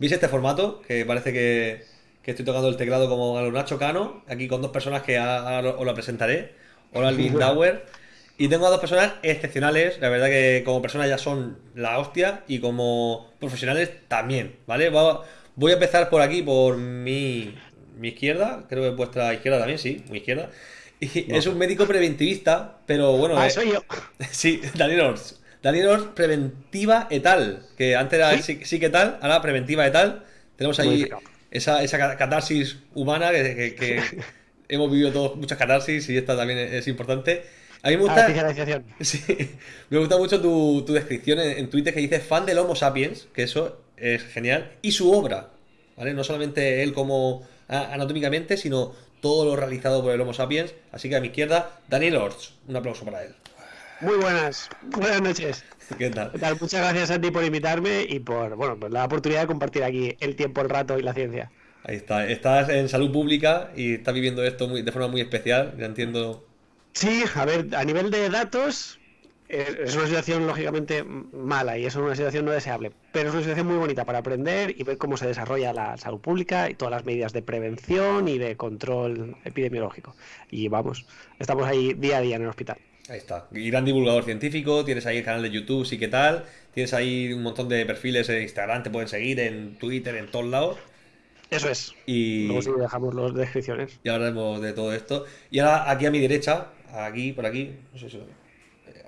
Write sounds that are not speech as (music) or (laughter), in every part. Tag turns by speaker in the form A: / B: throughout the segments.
A: ¿Veis este formato? Que parece que, que estoy tocando el teclado como a lo Nacho Cano, aquí con dos personas que ahora os la presentaré. Hola, (laughs) Lindauer. Y tengo a dos personas excepcionales, la verdad que como personas ya son la hostia y como profesionales también, ¿vale? Va- Voy a empezar por aquí, por mi, mi izquierda, creo que vuestra izquierda también, sí, mi izquierda. (laughs) Y es un médico preventivista, pero bueno,
B: Ah,
A: eh,
B: soy yo. (laughs)
A: Sí, Daniel Ors. Daniel Ors, preventiva etal. Que antes era sí, sí que tal, ahora preventiva etal. Tenemos ahí esa, esa ca- catarsis humana que, que- que (laughs) hemos vivido todos muchas catarsis y esta también es, es importante. A mí me
B: Ah,
A: gusta, (laughs) sí, me gusta mucho tu, tu descripción en, en Twitter que dice fan del Homo sapiens, que eso es genial, y su obra, ¿vale? No solamente él como a- anatómicamente, sino todo lo realizado por el Homo sapiens. Así que a mi izquierda, Daniel Ors. Un aplauso para él.
B: Muy buenas. Buenas noches.
A: ¿Qué tal?
B: ¿Qué tal? Muchas gracias a ti por invitarme y por bueno, pues la oportunidad de compartir aquí el tiempo, el rato y la ciencia.
A: Ahí está. Estás en salud pública y estás viviendo esto muy- de forma muy especial. Ya entiendo.
B: Sí, a ver, a nivel de datos, eh, es una situación lógicamente mala y es una situación no deseable, pero es una situación muy bonita para aprender y ver cómo se desarrolla la salud pública y todas las medidas de prevención y de control epidemiológico. Y vamos, estamos ahí día a día en el hospital.
A: Ahí está. Gran divulgador científico. Tienes ahí el canal de YouTube, sí que tal. Tienes ahí un montón de perfiles en Instagram, te pueden seguir en Twitter, en todos lados.
B: Eso es.
A: Y,
B: Luego sí dejamos las descripciones.
A: y hablaremos de todo esto. Y ahora aquí a mi derecha, aquí, por aquí, no sé si. eh,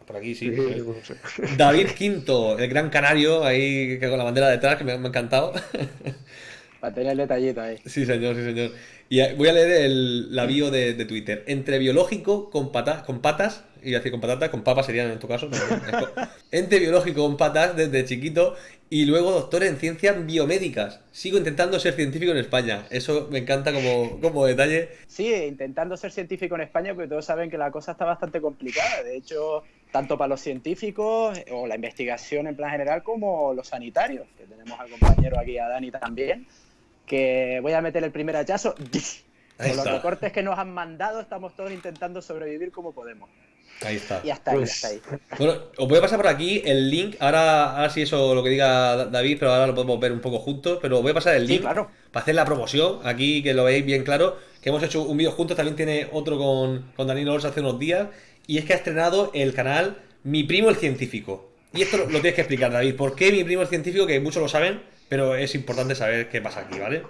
A: Por aquí sí.
B: Sí, sí. (laughs)
A: David Quinto, el gran canario, ahí que con la bandera detrás, que me, me ha encantado. (laughs)
C: Para tener el detallito ahí.
A: Sí, señor, sí, señor. Y eh, voy a leer el, la bio de, de Twitter. Entre biológico con, pata- con patas, iba a decir con patatas, con papas serían en tu caso. no, (laughs) Entre biológico con patas desde chiquito y luego doctor en ciencias biomédicas. Sigo intentando ser científico en España. Eso me encanta como, como detalle.
C: Sí, intentando ser científico en España, porque todos saben que la cosa está bastante complicada. De hecho, tanto para los científicos o la investigación en plan general como los sanitarios, que tenemos al compañero aquí, a Dani también, que voy a meter el primer hachazo. (laughs) Con los recortes que nos han mandado, estamos todos intentando sobrevivir como podemos.
A: Ahí está.
C: Y hasta ahí,
B: Pues-
C: hasta ahí.
A: Bueno, os voy a pasar por aquí el link. Ahora, ahora sí eso lo que diga Da- David, pero ahora lo podemos ver un poco juntos. Pero os voy a pasar el
C: Sí,
A: link
C: claro.
A: para hacer la promoción. Aquí que lo veáis bien claro. Que hemos hecho un vídeo juntos. También tiene otro con, con Danilo Ors hace unos días. Y es que ha estrenado el canal Mi Primo el Científico. Y esto lo, lo tienes que explicar, David. ¿Por qué Mi Primo el Científico? Que muchos lo saben, pero es importante saber qué pasa aquí, ¿vale?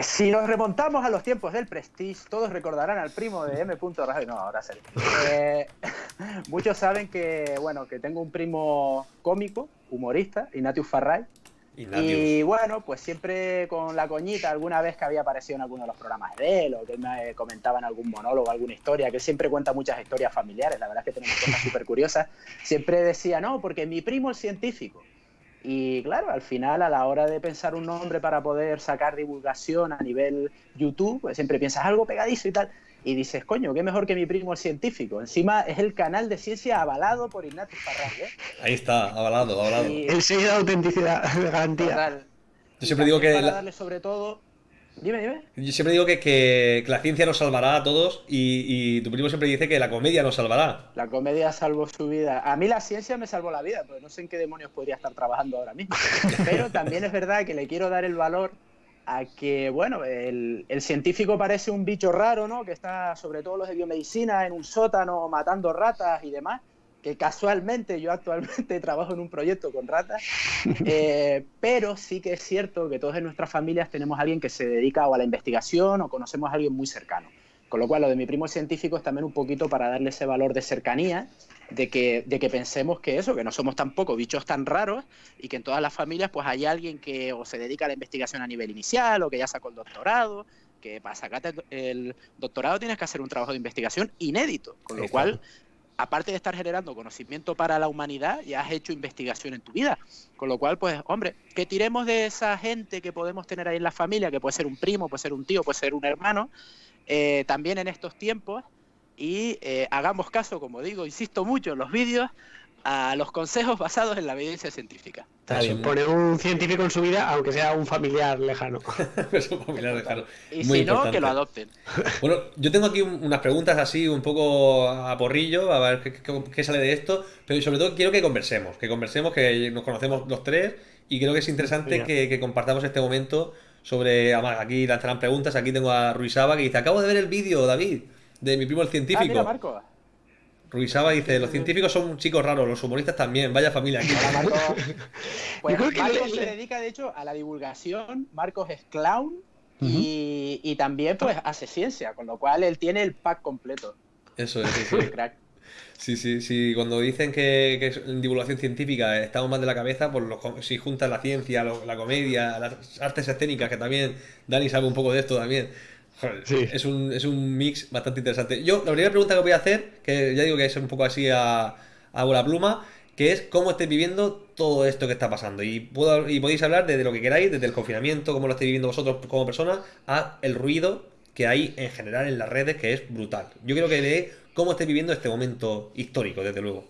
C: Si nos remontamos a los tiempos del Prestige, todos recordarán al primo de M. Rajoy. No, ahora serio. Eh, (laughs) muchos saben que, bueno, que tengo un primo cómico, humorista, Ignatius Farray.
A: Ignatius.
C: Y bueno, pues siempre con la coñita, alguna vez que había aparecido en alguno de los programas de él, o que él me comentaba en algún monólogo, alguna historia, que él siempre cuenta muchas historias familiares, la verdad es que tenemos cosas súper curiosas, siempre decía, no, porque mi primo es científico. Y claro, al final, a la hora de pensar un nombre para poder sacar divulgación a nivel YouTube, pues siempre piensas algo pegadizo y tal. Y dices, coño, qué mejor que mi primo el científico. Encima es el canal de ciencia avalado por Ignatius Farray, ¿eh?
A: Ahí está, avalado, avalado.
C: Y-
B: El sello de autenticidad, de garantía.
C: Total.
A: Yo siempre digo que
C: Para
A: la-
C: darle sobre todo. Dime, dime.
A: Yo siempre digo que, que- que la ciencia nos salvará a todos. Y, y tu primo siempre dice que la comedia nos salvará.
C: La comedia salvó su vida. A mí la ciencia me salvó la vida, pues no sé en qué demonios podría estar trabajando ahora mismo. (laughs) Pero también es verdad que le quiero dar el valor a que, bueno, el, el científico parece un bicho raro, ¿no? Que está, sobre todo los de biomedicina, en un sótano matando ratas y demás. Que casualmente yo actualmente (laughs) trabajo en un proyecto con ratas. Eh, pero sí que es cierto que todos en nuestras familias tenemos a alguien que se dedica a la investigación o conocemos a alguien muy cercano. Con lo cual, lo de mi primo científico es también un poquito para darle ese valor de cercanía, de que, de que pensemos que eso, que no somos tampoco bichos tan raros y que en todas las familias pues hay alguien que o se dedica a la investigación a nivel inicial o que ya sacó el doctorado, que para sacarte el doctorado tienes que hacer un trabajo de investigación inédito, con lo cual, aparte de estar generando conocimiento para la humanidad, ya has hecho investigación en tu vida. Con lo cual, pues, hombre, que tiremos de esa gente que podemos tener ahí en la familia, que puede ser un primo, puede ser un tío, puede ser un hermano, eh, también en estos tiempos, y eh, hagamos caso, como digo, insisto mucho en los vídeos, a los consejos (laughs) basados en la evidencia científica.
B: Está bien, poner un científico en su vida, aunque sea un familiar lejano. (laughs)
A: Es un familiar lejano.
C: Y
A: Muy
C: si no,
A: importante.
C: que lo adopten. (laughs)
A: Bueno, yo tengo aquí un- unas preguntas así un poco a porrillo, a ver qué, qué- qué sale de esto, pero sobre todo quiero que conversemos, que conversemos, que nos conocemos los tres Y creo que es interesante que, que compartamos este momento sobre. Además, aquí lanzarán preguntas. Aquí tengo a Ruizaba que dice: Acabo de ver el vídeo, David, de mi primo el
C: Ah,
A: científico.
C: mira, Marco.
A: Ruizaba dice: Los científicos son chicos raros, los humoristas también. Vaya familia aquí.
C: Hola, Marco. (laughs) Pues
B: Yo creo que
C: Marcos
B: le-
C: se dedica, de hecho, a la divulgación. Marcos es clown y, y también pues hace ciencia, con lo cual él tiene el pack completo.
A: Eso es, sí, sí.
C: Crack.
A: Sí, sí, sí. Cuando dicen que, que es- divulgación científica estamos mal de la cabeza, pues los si juntas la ciencia, lo- la comedia, las artes escénicas, que también Dani sabe un poco de esto también. Joder,
B: Sí.
A: es, un, es un mix bastante interesante. Yo, la primera pregunta que voy a hacer, que ya digo que es un poco así a, a bola pluma, que es cómo estáis viviendo todo esto que está pasando. Y, puedo, y podéis hablar desde lo que queráis, desde el confinamiento, cómo lo estáis viviendo vosotros como personas, a el ruido que hay en general en las redes, que es brutal. Yo quiero que de cómo estáis viviendo este momento histórico, desde luego.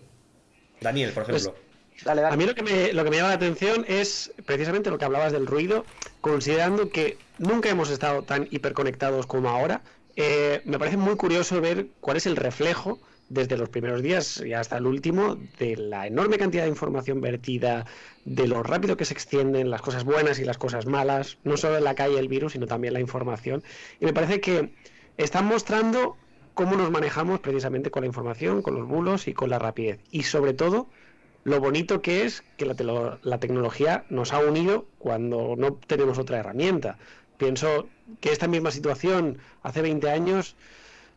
A: Daniel, por
B: Pues,
A: ejemplo.
C: Dale,
B: A mí lo que, me, lo que me llama la atención es precisamente lo que hablabas del ruido, considerando que nunca hemos estado tan hiperconectados como ahora. eh, me parece muy curioso ver cuál es el reflejo desde los primeros días y hasta el último de la enorme cantidad de información vertida, de lo rápido que se extienden las cosas buenas y las cosas malas, no solo en la calle el virus, sino también la información. Y me parece que están mostrando cómo nos manejamos precisamente con la información, con los bulos y con la rapidez. Y sobre todo, lo bonito que es que la, tecnología nos ha unido cuando no tenemos otra herramienta. Pienso que esta misma situación hace 20 años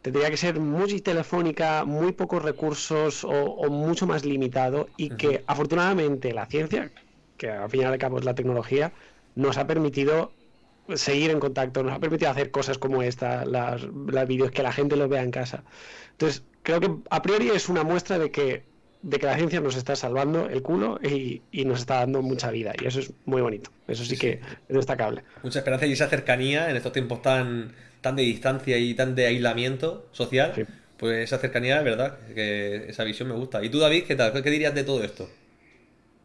B: tendría que ser muy telefónica, muy pocos recursos o, o mucho más limitado y que afortunadamente la ciencia, que al fin y al cabo es la tecnología, nos ha permitido seguir en contacto, nos ha permitido hacer cosas como esta, las, las vídeos, que la gente los vea en casa. Entonces, creo que a priori es una muestra de que, de que la ciencia nos está salvando el culo y, y nos está dando mucha vida. Y eso es muy bonito. Eso sí,
A: Sí,
B: que es destacable.
A: Mucha esperanza y esa cercanía en estos tiempos tan, tan de distancia y tan de aislamiento social.
B: Sí.
A: Pues esa cercanía, es verdad, que esa visión me gusta. ¿Y tú, David, qué tal? ¿Qué dirías de todo esto?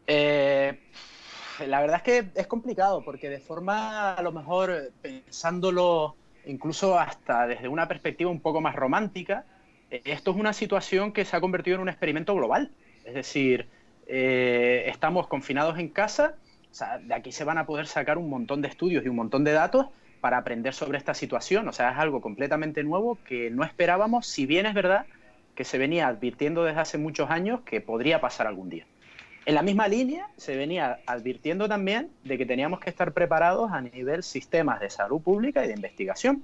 C: Eh, la verdad es que es complicado porque de forma, a lo mejor, pensándolo incluso hasta desde una perspectiva un poco más romántica, esto es una situación que se ha convertido en un experimento global. Es decir, eh, estamos confinados en casa, de aquí se van a poder sacar un montón de estudios y un montón de datos para aprender sobre esta situación. O sea, es algo completamente nuevo que no esperábamos, si bien es verdad que se venía advirtiendo desde hace muchos años que podría pasar algún día. En la misma línea se venía advirtiendo también de que teníamos que estar preparados a nivel sistemas de salud pública y de investigación.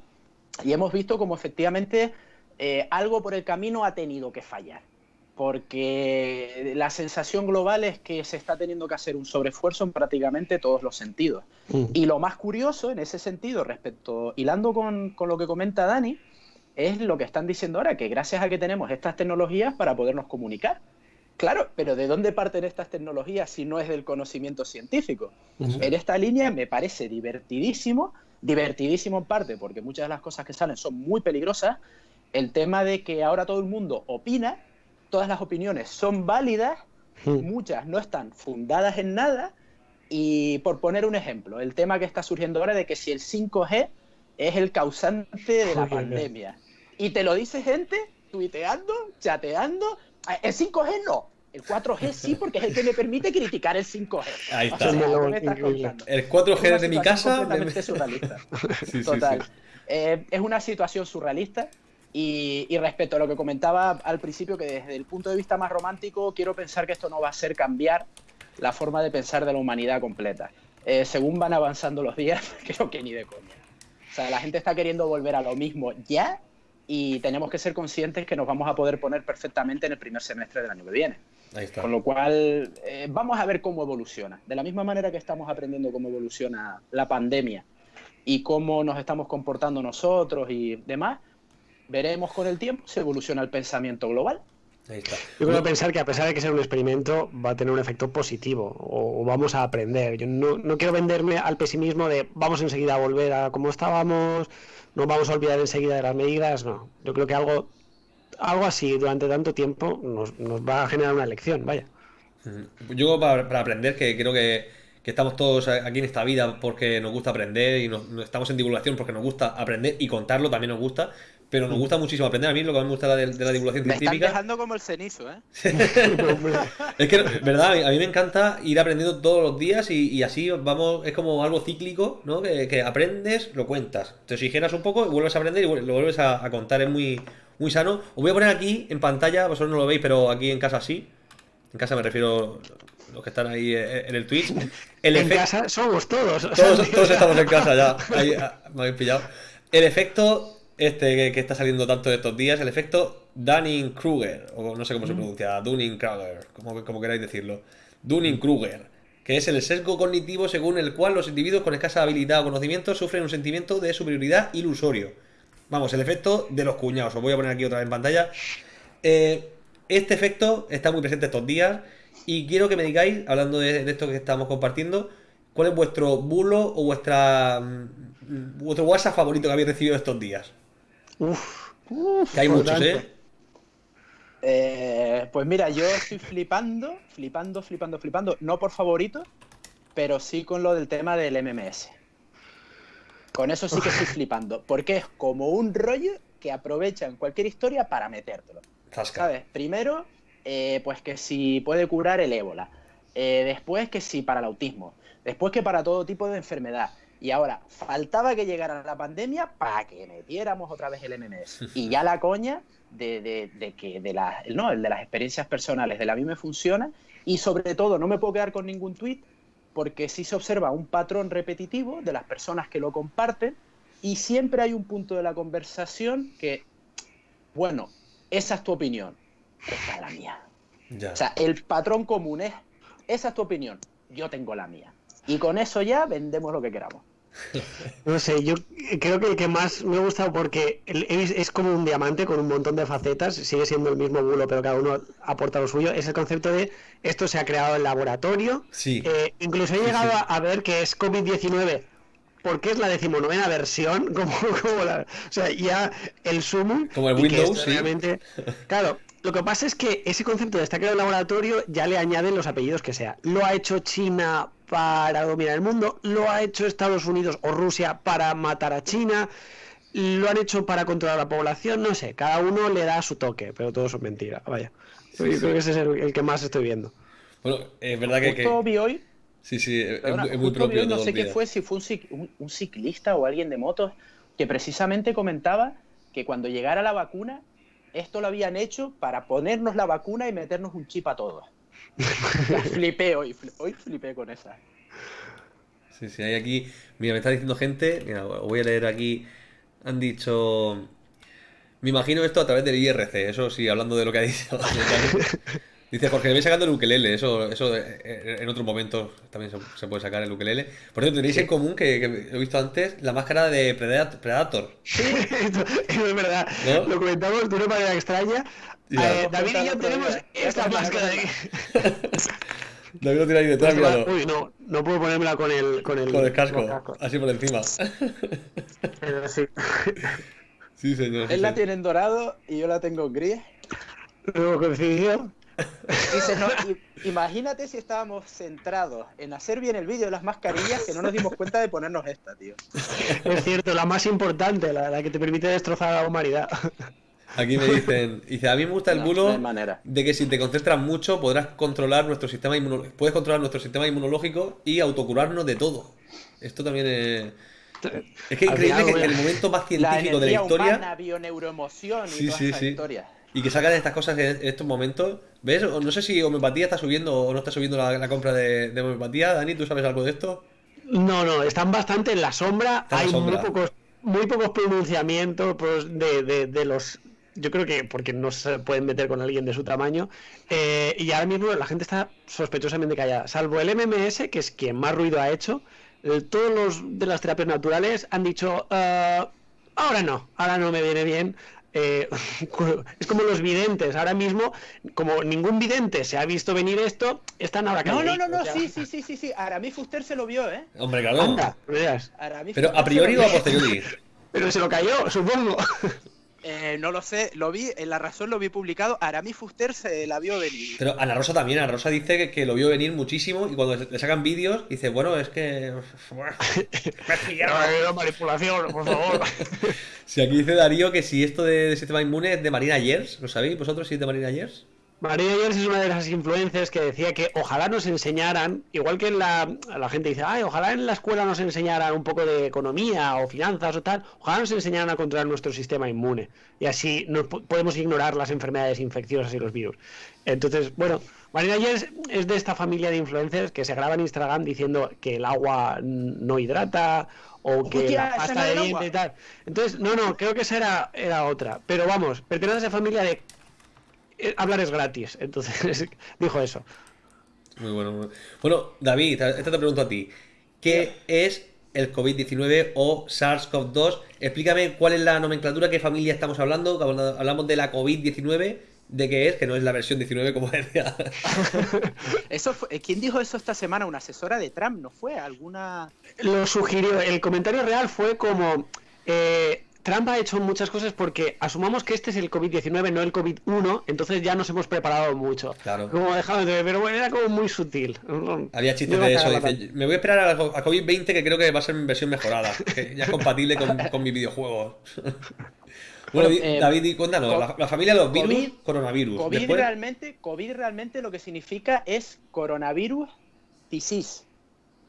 C: Y hemos visto como efectivamente eh, algo por el camino ha tenido que fallar. Porque la sensación global es que se está teniendo que hacer un sobreesfuerzo en prácticamente todos los sentidos.
B: Mm.
C: Y lo más curioso en ese sentido, respecto, hilando con, con lo que comenta Dani, es lo que están diciendo ahora, que gracias a que tenemos estas tecnologías para podernos comunicar. Claro, pero ¿de dónde parten estas tecnologías si no es del conocimiento científico? En esta línea me parece divertidísimo, divertidísimo en parte, porque muchas de las cosas que salen son muy peligrosas, el tema de que ahora todo el mundo opina, todas las opiniones son válidas,
B: Mm.
C: muchas no están fundadas en nada, y por poner un ejemplo, el tema que está surgiendo ahora de que si el 5G es el causante de la pandemia. Y te lo dice gente tuiteando, chateando, "Ah, el 5G no, el 4G sí, porque es el que me permite criticar el 5G.
A: Ahí
C: O
A: está.
C: sea, ¿qué
B: Melón,
C: me estás
B: increíble.
C: contando?
A: El 4G
C: Es una
A: de mi casa.
C: completamente
A: de-
C: surrealista. (laughs)
A: Sí, sí,
C: Total.
A: sí.
C: Eh, es una situación surrealista. Y, y respecto a lo que comentaba al principio, que desde el punto de vista más romántico, quiero pensar que esto no va a ser cambiar la forma de pensar de la humanidad completa. Eh, según van avanzando los días, (laughs) creo que ni de coña. O sea, la gente está queriendo volver a lo mismo ya y tenemos que ser conscientes que nos vamos a poder poner perfectamente en el primer semestre del año que viene.
A: Ahí está.
C: Con lo cual, eh, vamos a ver cómo evoluciona. De la misma manera que estamos aprendiendo cómo evoluciona la pandemia y cómo nos estamos comportando nosotros y demás, veremos con el tiempo si evoluciona el pensamiento global.
A: Ahí está.
B: Yo creo pensar que a pesar de que sea un experimento, va a tener un efecto positivo o, o vamos a aprender. Yo no, no quiero venderme al pesimismo de vamos enseguida a volver a como estábamos, nos vamos a olvidar enseguida de las medidas. No, yo creo que algo, algo así durante tanto tiempo nos, nos va a generar una lección, vaya.
A: Ujú. Yo para, para aprender, que creo que, que estamos todos aquí en esta vida porque nos gusta aprender y nos estamos en divulgación porque nos gusta aprender y contarlo también nos gusta, pero nos gusta muchísimo aprender. A mí lo que más me gusta de, de la divulgación
C: Me están
A: científica.
C: dejando como el cenizo, ¿eh? (laughs)
A: Es que, verdad, a mí me encanta ir aprendiendo todos los días y, y así vamos, es como algo cíclico, ¿no? Que, que aprendes, lo cuentas, te oxigenas un poco y vuelves a aprender y lo vuelves a, a contar, es muy, muy sano. Os voy a poner aquí en pantalla, vosotros no lo veis, pero aquí en casa sí. En casa me refiero los que están ahí eh, en el Twitch. El
B: en
A: efecto-
B: casa somos todos.
A: todos, (laughs) todos estamos en casa ya. Ahí, ah, me habéis pillado. El efecto este que, que está saliendo tanto de estos días, el efecto Dunning-Kruger, o no sé cómo se pronuncia, Dunning-Kruger, como, como queráis decirlo. Dunning-Kruger, que es el sesgo cognitivo según el cual los individuos con escasa habilidad o conocimiento sufren un sentimiento de superioridad ilusorio. Vamos, el efecto de los cuñados. Os voy a poner aquí otra vez en pantalla. Eh, este efecto está muy presente estos días y quiero que me digáis, hablando de, de esto que estamos compartiendo, cuál es vuestro bulo o vuestra mm, vuestro WhatsApp favorito que habéis recibido estos días.
B: Uf, uf,
A: Que hay muchos. ¿eh?
C: Eh, pues mira, yo estoy flipando, flipando, flipando, flipando. No por favorito, pero sí con lo del tema del MMS. Con eso sí que estoy (laughs) flipando. Porque es como un rollo que aprovechan cualquier historia para metértelo.
A: Zasca.
C: ¿Sabes? Primero, eh, pues que si puede curar el ébola. Eh, después que si para el autismo. Después que para todo tipo de enfermedad. Y ahora, faltaba que llegara la pandemia para que metiéramos otra vez el MMS. (laughs) Y ya la coña de, de- de que de las, no, el de las experiencias personales de la mí me funciona. Y sobre todo, no me puedo quedar con ningún tweet porque sí se observa un patrón repetitivo de las personas que lo comparten y siempre hay un punto de la conversación que, bueno, esa es tu opinión, esta es la mía.
A: Ya.
C: O sea, el patrón común es, esa es tu opinión, yo tengo la mía. Y con eso ya vendemos lo que queramos.
B: No sé, yo creo que el que más me ha gustado porque es, es como un diamante con un montón de facetas, sigue siendo el mismo bulo, pero cada uno aporta lo suyo, es el concepto de esto se ha creado en laboratorio.
A: Sí.
B: Eh, incluso he llegado
A: sí.
B: A ver que es COVID-19 porque es la decimonovena versión, (laughs) como, como la, o sea, ya el sumo.
A: Como el Windows, sí.
B: realmente- claro, lo que pasa es que ese concepto de está creado en laboratorio ya le añaden los apellidos que sea. Lo ha hecho China para dominar el mundo, lo ha hecho Estados Unidos o Rusia para matar a China, lo han hecho para controlar la población, no sé, cada uno le da su toque, pero todo eso es mentira, vaya. Yo creo que ese es el, el que más estoy viendo.
A: Bueno, es verdad que, que-
C: vi hoy,
A: sí, sí, es,
C: perdona,
A: muy- es propio de
C: no sé qué fue, si fue un, cic- un- un ciclista o alguien de motos, que precisamente comentaba que cuando llegara la vacuna, esto lo habían hecho para ponernos la vacuna y meternos un chip a todos. (laughs) Flipé hoy, hoy flipé con esa.
A: Sí, sí, hay aquí. Mira, me está diciendo gente. Mira, voy a leer aquí. Han dicho. Me imagino esto a través del IRC. Eso sí, hablando de lo que ha dicho. (laughs) Dice Jorge, me sacando el ukelele. Eso, eso eh, en otros momentos también se, se puede sacar el ukelele. Por cierto, tenéis en común, que, que he visto antes, la máscara de Predat- Predator.
B: Esto- (laughs) eso es verdad.
A: ¿No?
B: Lo comentamos de una manera extraña.
A: Ya.
B: Eh, David y yo tenemos esta máscara de... (laughs)
A: David lo tiene ahí detrás, míralo.
B: Uy, no, no puedo ponérmela con el, con el,
A: Con el casco,
B: con el casco.
A: así por encima.
B: Pero sí. (laughs)
A: Sí, señor. sí,
C: Él la tiene en dorado y yo la tengo en gris.
B: Luego coincidió.
C: Dice, no, imagínate si estábamos centrados en hacer bien el vídeo de las mascarillas que no nos dimos cuenta de ponernos esta, tío.
B: Es cierto, la más importante, la, la que te permite destrozar a la humanidad.
A: Aquí me dicen, dice, a mí me gusta el
C: No,
A: bulo
C: no hay manera.
A: de que si te concentras mucho podrás controlar nuestro sistema inmunológico, puedes controlar nuestro sistema inmunológico y autocurarnos de todo. Esto también es... Es que increíble que en el momento más
C: La
A: científico de la historia
C: humana, bioneuroemoción y
A: Sí,
C: todas
A: sí, sí.
C: historias.
A: Y que sacan estas cosas en estos momentos, ¿ves? No sé si homeopatía está subiendo o no está subiendo la, la compra de, de homeopatía. Dani, ¿tú sabes algo de esto?
B: No, no, están bastante en la sombra.
A: Está en la
B: Hay
A: sombra.
B: muy pocos, muy pocos pronunciamientos pues, de, de- de los. Yo creo que porque no se pueden meter con alguien de su tamaño. Eh, y ahora mismo la gente está sospechosamente callada. Salvo el MMS, que es quien más ruido ha hecho. eh, todos los de las terapias naturales han dicho. "Ah, ahora no, ahora no me viene bien. Eh, (laughs) es como los videntes. Ahora mismo, como ningún vidente se ha visto venir esto, están ahora
C: No, no, no, no,
B: ya.
C: sí, sí, sí, sí, sí. Aramis Fuster se lo vio, ¿eh?
A: Hombre, claro.
B: Anda.
C: Aramis
A: Pero a priori o a posteriori. (laughs)
B: Pero se lo cayó, supongo. (laughs)
C: Eh, no lo sé, lo vi, en La Razón lo vi publicado, Aramis Fuster se la vio venir.
A: Pero Ana Rosa también, Ana Rosa dice que, que lo vio venir muchísimo y cuando le sacan vídeos dice, bueno, es que... (laughs) (laughs)
B: No, manipulación, por favor. (laughs)
A: Si aquí dice Darío que si esto de, de sistema inmune es de Marina Yers, ¿lo sabéis vosotros si es de Marina Yers?
B: María Ayers es una de las influencers que decía que ojalá nos enseñaran, igual que en la, la gente dice, ay, ojalá en la escuela nos enseñaran un poco de economía o finanzas o tal, ojalá nos enseñaran a controlar nuestro sistema inmune y así no podemos ignorar las enfermedades infecciosas y los virus. Entonces, bueno, María Ayers es de esta familia de influencers que se graba en Instagram diciendo que el agua no hidrata o que
C: Hostia,
B: la pasta de
C: era
B: diente
C: agua.
B: y tal. Entonces, no, no, creo que esa era, era otra. Pero vamos, pertenece a esa familia de hablar es gratis. (laughs) Entonces dijo eso.
A: Muy bueno. muy bueno. Bueno, David, esta te pregunto a ti. ¿Qué es el COVID-19 o SARS-CoV-2? Explícame cuál es la nomenclatura, qué familia estamos hablando. Cuando Hablamos de la COVID-19, de qué es, que no es la versión 19 como decía. (laughs)
C: Eso fue- eh, ¿Quién dijo eso esta semana? Una asesora de Trump, ¿no fue? ¿Alguna...?
B: Lo sugirió. El comentario real fue como. eh, Trump ha hecho muchas cosas porque asumamos que este es el COVID-19, no el COVID-1, entonces ya nos hemos preparado mucho.
A: Claro.
B: Como dejado de pero bueno, era como muy sutil.
A: Había chistes de eso. Dice, me voy a esperar a, a COVID-20 que creo que va a ser en versión mejorada. Que ya es compatible con, (laughs) con mis videojuegos. (laughs) Bueno,
C: Bueno, eh,
A: David, cuéntanos. La, la familia de los virus,
C: COVID-
A: coronavirus.
C: COVID
A: Después-
C: realmente, COVID realmente lo que significa es coronavirus disease.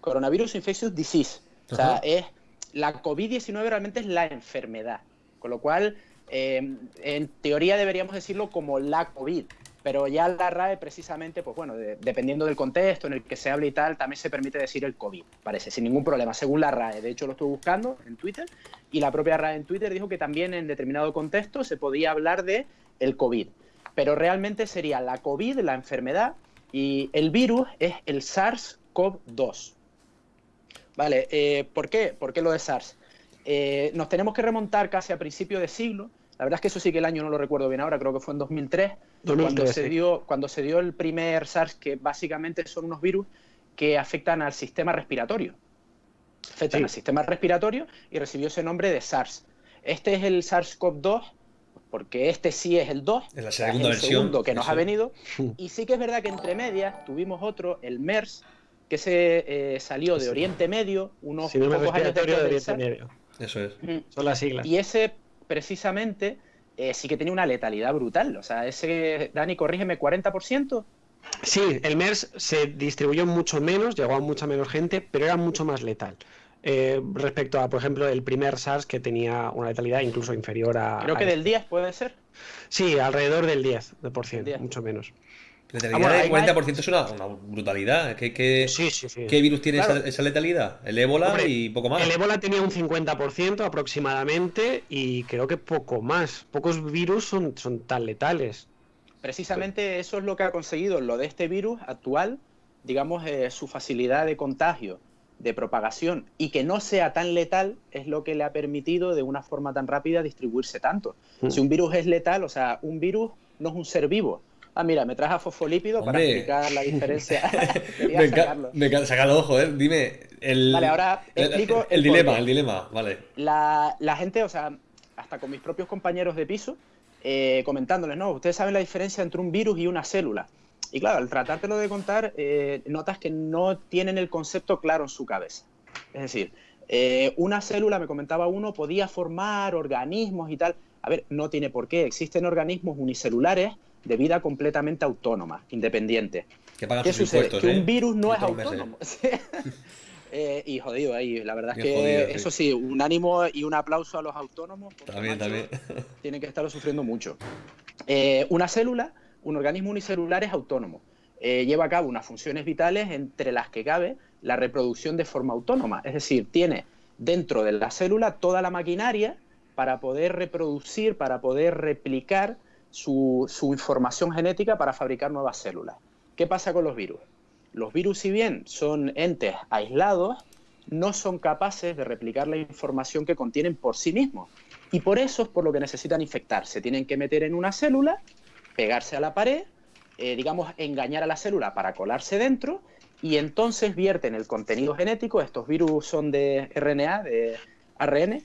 C: Coronavirus infectious disease. O sea,
A: Ajá.
C: es la COVID-19 realmente es la enfermedad. Con lo cual, eh, en teoría deberíamos decirlo como la COVID. Pero ya la RAE precisamente, pues bueno, de- dependiendo del contexto en el que se hable y tal, también se permite decir el COVID, parece, sin ningún problema, según la RAE. De hecho, lo estuve buscando en Twitter y la propia RAE en Twitter dijo que también en determinado contexto se podía hablar de el COVID. Pero realmente sería la COVID, la enfermedad, y el virus es el SARS-CoV-2. Vale, eh, ¿por qué? ¿Por qué lo de SARS? Eh, nos tenemos que remontar casi a principio de siglo. La verdad es que eso sí que el año no lo recuerdo bien ahora, creo que fue en 2003,
B: 2003,
C: cuando, se dio, cuando se dio el primer SARS, que básicamente son unos virus que afectan al sistema respiratorio. Afectan
B: Sí.
C: al sistema respiratorio y recibió ese nombre de SARS. Este es el SARS-CoV-2, porque este sí es el 2,
A: Es la segunda
C: el
A: versión,
C: segundo que nos ha venido. (laughs) Y sí que es verdad que entre medias tuvimos otro, el MERS, que se eh, salió de Oriente Medio, unos
B: Síndrome
C: pocos años
B: de
C: después del
B: Oriente. Medio.
A: Eso es.
B: Son las siglas.
C: Y ese, precisamente, eh, sí que tenía una letalidad brutal. O sea, ese, Dani, corrígeme, 40%.
B: Sí, el MERS se distribuyó mucho menos, llegó a mucha menos gente, pero era mucho más letal. Eh, respecto a, por ejemplo, el primer SARS que tenía una letalidad incluso inferior a...
C: Creo que
B: a-
C: del 10 puede ser.
B: Sí, alrededor del 10%,
C: 10.
B: mucho menos.
A: Letalidad
C: bueno,
A: del
C: hay-
A: 40% es una, una brutalidad. ¿Qué, qué,
B: Sí, sí, sí.
A: qué virus tiene
C: Claro.
A: esa, esa letalidad? El ébola
B: Hombre,
A: y poco más.
B: El ébola tenía un 50% aproximadamente y creo que poco más. Pocos virus son, son tan letales.
C: Precisamente eso es lo que ha conseguido lo de este virus actual, digamos, eh, su facilidad de contagio, de propagación y que no sea tan letal es lo que le ha permitido de una forma tan rápida distribuirse tanto.
B: Mm.
C: Si un virus es letal, o sea, un virus no es un ser vivo. Ah, mira, me traes a fosfolípido para explicar la diferencia. (laughs)
A: Me enca-
C: sacarlo.
A: ojo, eh. Dime. El,
C: Vale, ahora explico
A: El,
C: el
A: dilema, el dilema, vale.
C: la, la gente, o sea, hasta con mis propios compañeros de piso, eh, comentándoles, no, ustedes saben la diferencia entre un virus y una célula. Y claro, al tratártelo de contar, eh, notas que no tienen el concepto claro en su cabeza. Es decir, eh, una célula, me comentaba uno, podía formar organismos y tal. A ver, no tiene por qué. Existen organismos unicelulares de vida completamente autónoma, independiente.
A: Que
C: ¿Qué
A: sus
C: sucede? que
A: ¿eh?
C: un virus no es autónomo. (laughs) Eh, y jodido ahí, la verdad es que
A: jodido,
C: eso sí, un ánimo y un aplauso a los autónomos. porque,
A: También, también.
C: Tienen que estarlo sufriendo mucho. Eh, una célula, un organismo unicelular es autónomo. Eh, lleva a cabo unas funciones vitales entre las que cabe la reproducción de forma autónoma. Es decir, tiene dentro de la célula toda la maquinaria para poder reproducir, para poder replicar su, información genética para fabricar nuevas células. ¿Qué pasa con los virus? Los virus, si bien son entes aislados, no son capaces de replicar la información que contienen por sí mismos. Y por eso es por lo que necesitan infectarse. Tienen que meter en una célula, pegarse a la pared, eh, digamos, engañar a la célula para colarse dentro y entonces vierten el contenido genético. Estos virus son de RNA, de ARN.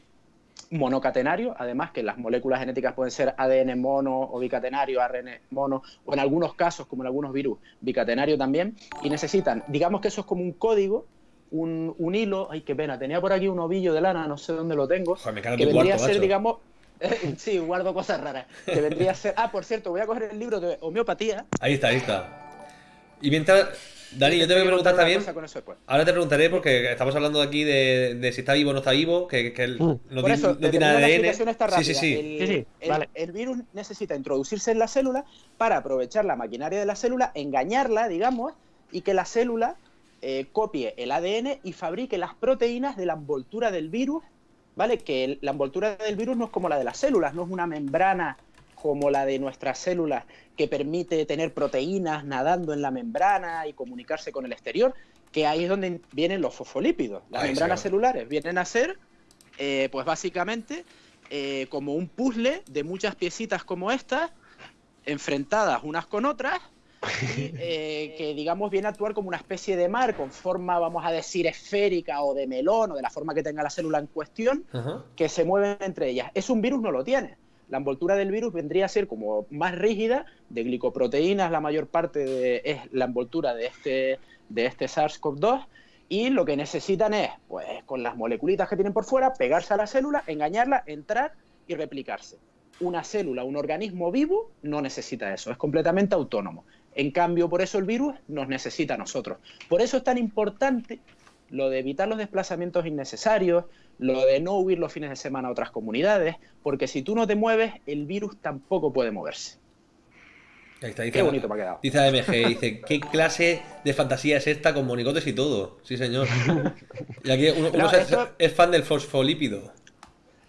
C: Monocatenario, además que las moléculas genéticas pueden ser ADN mono o bicatenario, ARN mono, o en algunos casos, como en algunos virus, bicatenario también, y necesitan, digamos que eso es como un código, un, un hilo, ay, qué pena, tenía por aquí un ovillo de lana, no sé dónde lo tengo,
A: Joder, me
C: que vendría
A: cuarto,
C: a ser,
A: macho.
C: digamos, (laughs) sí, guardo cosas raras, que vendría a ser, ah, por cierto, voy a coger el libro de homeopatía.
A: Ahí está, ahí está. Y mientras, Dani, yo te voy a preguntar también. Ahora te preguntaré porque estamos hablando aquí de, de si está vivo o no está vivo, que, que el-
B: Mm.
A: no,
C: Por eso,
A: no tiene ADN.
C: explicación esta
A: Sí, sí,
C: rápida.
A: sí.
C: El,
B: Sí, sí,
C: el-
B: vale.
C: el virus necesita introducirse en la célula para aprovechar la maquinaria de la célula, engañarla, digamos, y que la célula eh, copie el ADN y fabrique las proteínas de la envoltura del virus, ¿vale? Que el- la envoltura del virus no es como la de las células, no es una membrana como la de nuestras células que permite tener proteínas nadando en la membrana y comunicarse con el exterior, que ahí es donde vienen los fosfolípidos. Las membranas
A: sí.
C: celulares vienen a ser, eh, pues básicamente, eh, como un puzzle de muchas piecitas como estas, enfrentadas unas con otras, (laughs) eh, que digamos viene a actuar como una especie de mar con forma, vamos a decir, esférica o de melón o de la forma que tenga la célula en cuestión, que se mueven entre ellas. Es un virus, no lo tiene. La envoltura del virus vendría a ser como más rígida, de glicoproteínas, la mayor parte de- es la envoltura de este, de este SARS-CoV-2, y lo que necesitan es, pues con las moleculitas que tienen por fuera, pegarse a la célula, engañarla, entrar y replicarse. Una célula, un organismo vivo, no necesita eso, es completamente autónomo. En cambio, por eso el virus nos necesita a nosotros. Por eso es tan importante lo de evitar los desplazamientos innecesarios, lo de no huir los fines de semana a otras comunidades, porque si tú no te mueves, el virus tampoco puede moverse.
A: Ahí está, dice,
C: Qué bonito me ha quedado.
A: Dice AMG, dice, ¿qué clase de fantasía es esta con monigotes y todo? Sí, señor. Y aquí uno, uno
C: No,
A: se-
C: esto-
A: es fan del fosfolípido.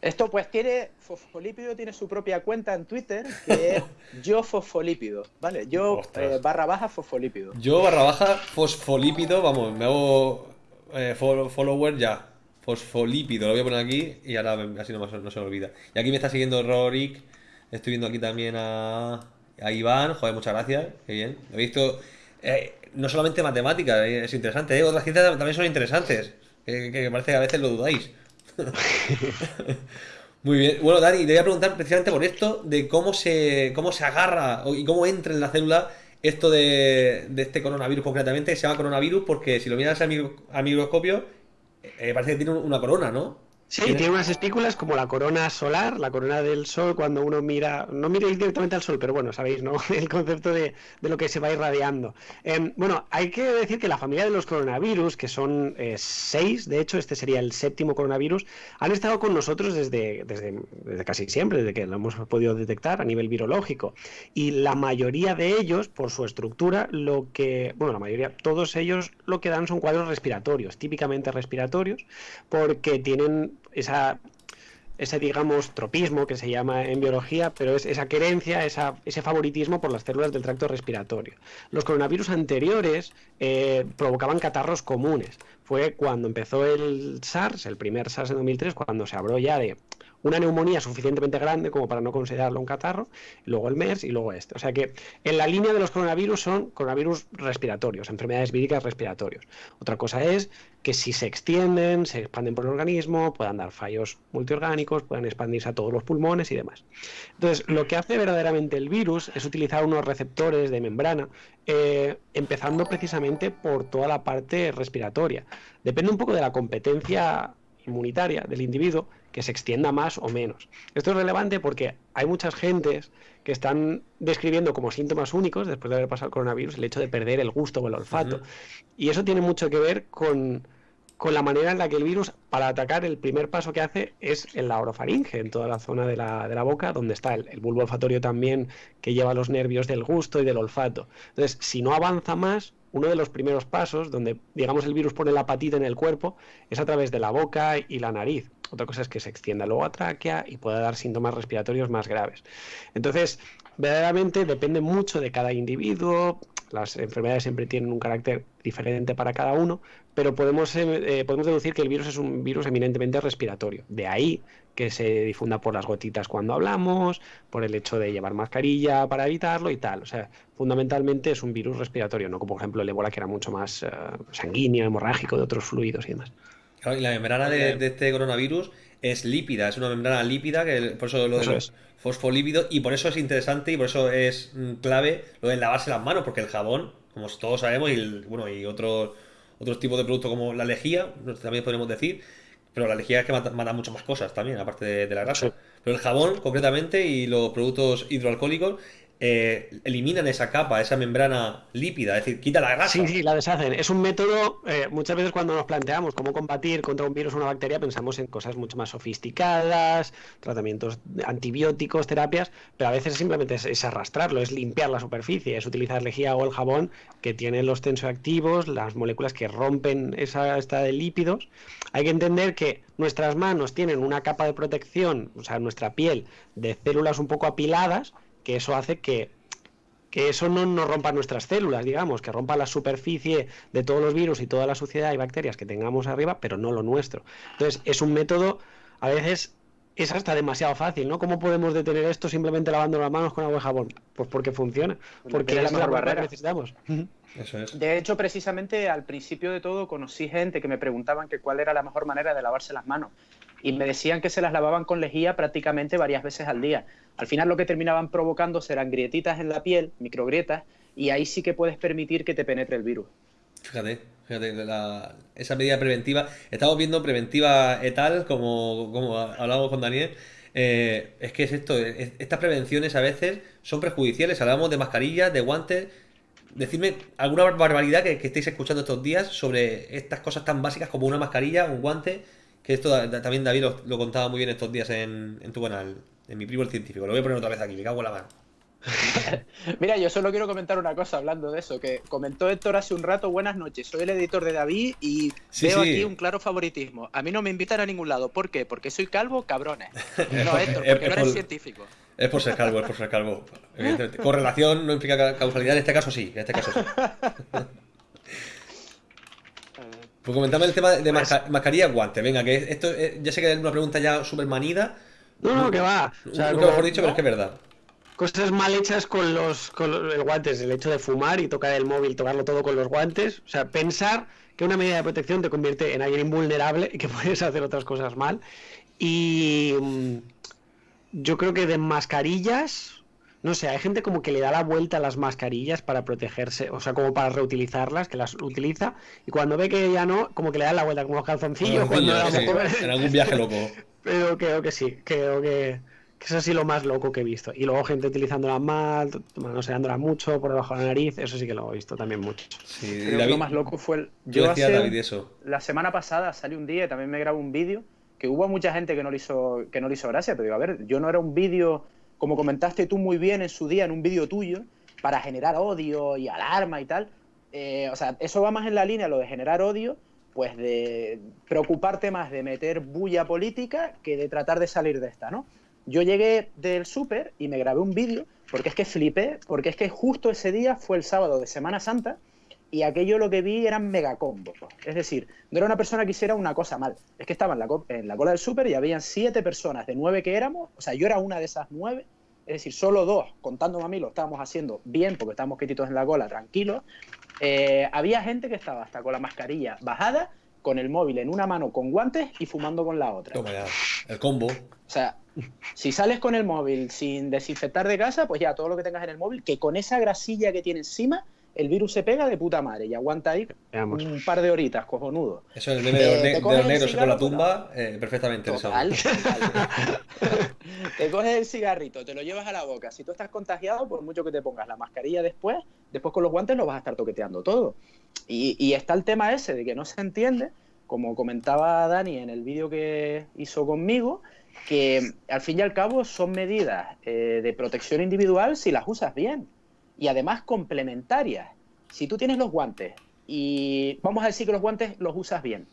C: Esto pues tiene, Fosfolípido tiene su propia cuenta en Twitter, que es (laughs) yo fosfolípido, ¿vale? Yo eh, barra baja fosfolípido.
A: Yo barra baja fosfolípido, vamos, me hago eh, follow- follower ya. Fosfolípido, lo voy a poner aquí y ahora así no, se me olvida. Y aquí me está siguiendo Rorik, estoy viendo aquí también a, a Iván, joder, muchas gracias, qué bien. He visto, eh, no solamente matemáticas, eh, es interesante, eh, otras ciencias también son interesantes, que, parece que a veces lo dudáis. (laughs) Muy bien. Bueno, Dani, te voy a preguntar precisamente por esto, de cómo se, cómo se agarra y cómo entra en la célula esto de, este coronavirus concretamente, se llama coronavirus porque si lo miras al microscopio, eh, parece que tiene una corona, ¿no?
B: Sí, tiene unas espículas como la corona solar, la corona del sol, cuando uno mira, no mira directamente al sol, pero bueno, sabéis, ¿no? (laughs) El concepto de, de lo que se va irradiando. Em, bueno, hay que decir que la familia de los coronavirus, que son eh, seis, de hecho, este sería el séptimo coronavirus, han estado con nosotros desde, desde, desde casi siempre, desde que lo hemos podido detectar a nivel virológico. Y la mayoría de ellos, por su estructura, lo que, bueno, la mayoría, todos ellos lo que dan son cuadros respiratorios, típicamente respiratorios, porque tienen esa ese, digamos, tropismo que se llama en biología, pero es esa querencia, esa, ese favoritismo por las células del tracto respiratorio. Los coronavirus anteriores eh, provocaban catarros comunes. Fue cuando empezó el SARS, el primer SARS en 2003, cuando se habló ya de una neumonía suficientemente grande como para no considerarlo un catarro, luego el MERS y luego este. O sea que en la línea de los coronavirus son coronavirus respiratorios, enfermedades víricas respiratorios. Otra cosa es que si se extienden, se expanden por el organismo, puedan dar fallos multiorgánicos, puedan expandirse a todos los pulmones y demás. Entonces, lo que hace verdaderamente el virus es utilizar unos receptores de membrana, eh, empezando precisamente por toda la parte respiratoria. Depende un poco de la competencia inmunitaria del individuo que se extienda más o menos. Esto es relevante porque hay muchas gentes que están describiendo como síntomas únicos, después de haber pasado el coronavirus, el hecho de perder el gusto o el olfato. Y eso tiene mucho que ver con, con la manera en la que el virus, para atacar, el primer paso que hace es en la orofaringe, en toda la zona de la, de la boca, donde está el, el bulbo olfatorio también, que lleva los nervios del gusto y del olfato. Entonces, si no avanza más, uno de los primeros pasos, donde, digamos, el virus pone la patita en el cuerpo, es a través de la boca y la nariz. Otra cosa es que se extienda luego a tráquea y pueda dar síntomas respiratorios más graves. Entonces, verdaderamente depende mucho de cada individuo. Las enfermedades siempre tienen un carácter diferente para cada uno, pero podemos, eh, eh, podemos deducir que el virus es un virus eminentemente respiratorio. De ahí que se difunda por las gotitas cuando hablamos, por el hecho de llevar mascarilla para evitarlo y tal. O sea, fundamentalmente es un virus respiratorio, no como por ejemplo el ébola que era mucho más eh, sanguíneo, hemorrágico, de otros fluidos y demás.
A: Claro, y la membrana de, de este coronavirus es lípida, es una membrana lípida, que por eso lo de
B: es.
A: fosfolípidos, y por eso es interesante y por eso es mm, clave lo de lavarse las manos, porque el jabón, como todos sabemos, y el- bueno, y otros otros tipos de productos como la lejía, también podríamos decir, pero la lejía es que mata, mata muchas más cosas también, aparte de, de la grasa.
B: Sí.
A: Pero el jabón, concretamente, y los productos hidroalcohólicos, eh, eliminan esa capa, esa membrana lípida, es decir, quita la grasa.
B: Sí, sí, la deshacen. Es un método, eh, muchas veces cuando nos planteamos cómo combatir contra un virus o una bacteria, pensamos en cosas mucho más sofisticadas, tratamientos antibióticos, terapias, pero a veces simplemente es, arrastrarlo, es limpiar la superficie, es utilizar lejía o el jabón que tienen los tensioactivos, las moléculas que rompen esa esta de lípidos. Hay que entender que nuestras manos tienen una capa de protección, o sea, nuestra piel, de células un poco apiladas, que eso hace que que eso no nos rompa nuestras células, digamos, que rompa la superficie de todos los virus y toda la suciedad y bacterias que tengamos arriba, pero no lo nuestro. Entonces, es un método, a veces es hasta demasiado fácil, ¿no? ¿Cómo podemos detener esto simplemente lavando las manos con agua y jabón? Pues porque funciona, porque
C: es la mejor
B: barrera que necesitamos.
A: Eso es.
C: De hecho, precisamente al principio de todo conocí gente que me preguntaban que cuál era la mejor manera de lavarse las manos. Y me decían que se las lavaban con lejía prácticamente varias veces al día. Al final lo que terminaban provocando serán grietitas en la piel, microgrietas, y ahí sí que puedes permitir que te penetre el virus.
A: Fíjate, fíjate, esa medida preventiva. Estamos viendo preventiva etal, como, como hablábamos con Daniel. Eh, es que es esto, es- estas prevenciones a veces son perjudiciales. Hablamos de mascarillas, de guantes. Decidme alguna barbaridad que estéis escuchando estos días sobre estas cosas tan básicas como una mascarilla, un guante. Que esto también David lo, lo contaba muy bien estos días en, en tu canal, en mi primo el científico. Lo voy a poner otra vez aquí, me cago en la mano. (laughs)
C: Mira, yo solo quiero comentar una cosa hablando de eso, que comentó Héctor hace un rato, buenas noches, soy el editor de David y
A: Sí,
C: veo
A: sí.
C: aquí un claro favoritismo. A mí no me invitan a ningún lado. ¿Por qué? Porque soy calvo, cabrones. (laughs) No, Héctor, porque
A: es
C: no eres
A: por-
C: científico.
A: Es por ser calvo, es por ser calvo. Evidentemente. Correlación no implica ca- causalidad, en este caso sí, en este caso sí. (laughs) Pues comentame el tema de
B: Pues-
A: masca- mascarilla guante. Venga, que esto eh, ya sé que es una pregunta ya súper manida.
B: No, no, que va. O sea,
A: Nunca
B: como-
A: mejor dicho, pero es que es verdad.
B: Cosas mal hechas con los, con los guantes, el hecho de fumar y tocar el móvil, tocarlo todo con los guantes. O sea, pensar que una medida de protección te convierte en alguien invulnerable y que (laughs) puedes hacer otras cosas mal. Y mm, yo creo que de mascarillas, no sé, hay gente como que le da la vuelta a las mascarillas para protegerse, o sea, como para reutilizarlas, que las utiliza, y cuando ve que ya no, como que le dan la vuelta como los calzoncillos. cuando
A: sí, en algún viaje loco. (laughs)
B: Pero creo que sí, creo que, que eso sí lo más loco que he visto. Y luego gente utilizándola mal, manoseándola mucho por debajo de la nariz, eso sí que lo he visto también mucho.
A: Sí,
C: Creo que lo más loco fue el...
A: yo decía
C: hace-
A: David eso.
C: La semana pasada salí un día y también me grabé un vídeo que hubo mucha gente que no le hizo, que no le hizo gracia, pero digo, a ver, yo no era un vídeo, como comentaste tú muy bien en su día, en un vídeo tuyo, para generar odio y alarma y tal. Eh, o sea, eso va más en la línea, lo de generar odio, pues de preocuparte más de meter bulla política que de tratar de salir de esta, ¿no? Yo llegué del súper y me grabé un vídeo porque es que flipé, porque es que justo ese día fue el sábado de Semana Santa y aquello lo que vi eran megacombos. Es decir, no era una persona que hiciera una cosa mal. Es que estaba en la, en la cola del súper y habían siete personas de nueve que éramos. O sea, yo era una de esas nueve. Es decir, solo dos, contándome a mí, lo estábamos haciendo bien porque estábamos quietitos en la cola, tranquilos. Eh, había gente que estaba hasta con la mascarilla bajada, con el móvil en una mano con guantes y fumando con la otra.
A: Toma ya. El combo.
C: O sea, si sales con el móvil sin desinfectar de casa, pues ya todo lo que tengas en el móvil, que con esa grasilla que tiene encima, el virus se pega de puta madre y aguanta ahí
B: Veamos.
C: un par de horitas, cojonudo.
A: Eso es el meme de los,
C: Eh,
A: de
C: el
A: negros con la tumba, eh, perfectamente. (laughs)
C: Total, te coges el cigarrito, te lo llevas a la boca. Si tú estás contagiado, por mucho que te pongas la mascarilla después, después con los guantes lo vas a estar toqueteando todo. Y, y está el tema ese de que no se entiende, como comentaba Dani en el vídeo que hizo conmigo, que al fin y al cabo son medidas eh, de protección individual si las usas bien. Y además complementarias. Si tú tienes los guantes y vamos a decir que los guantes los usas bien,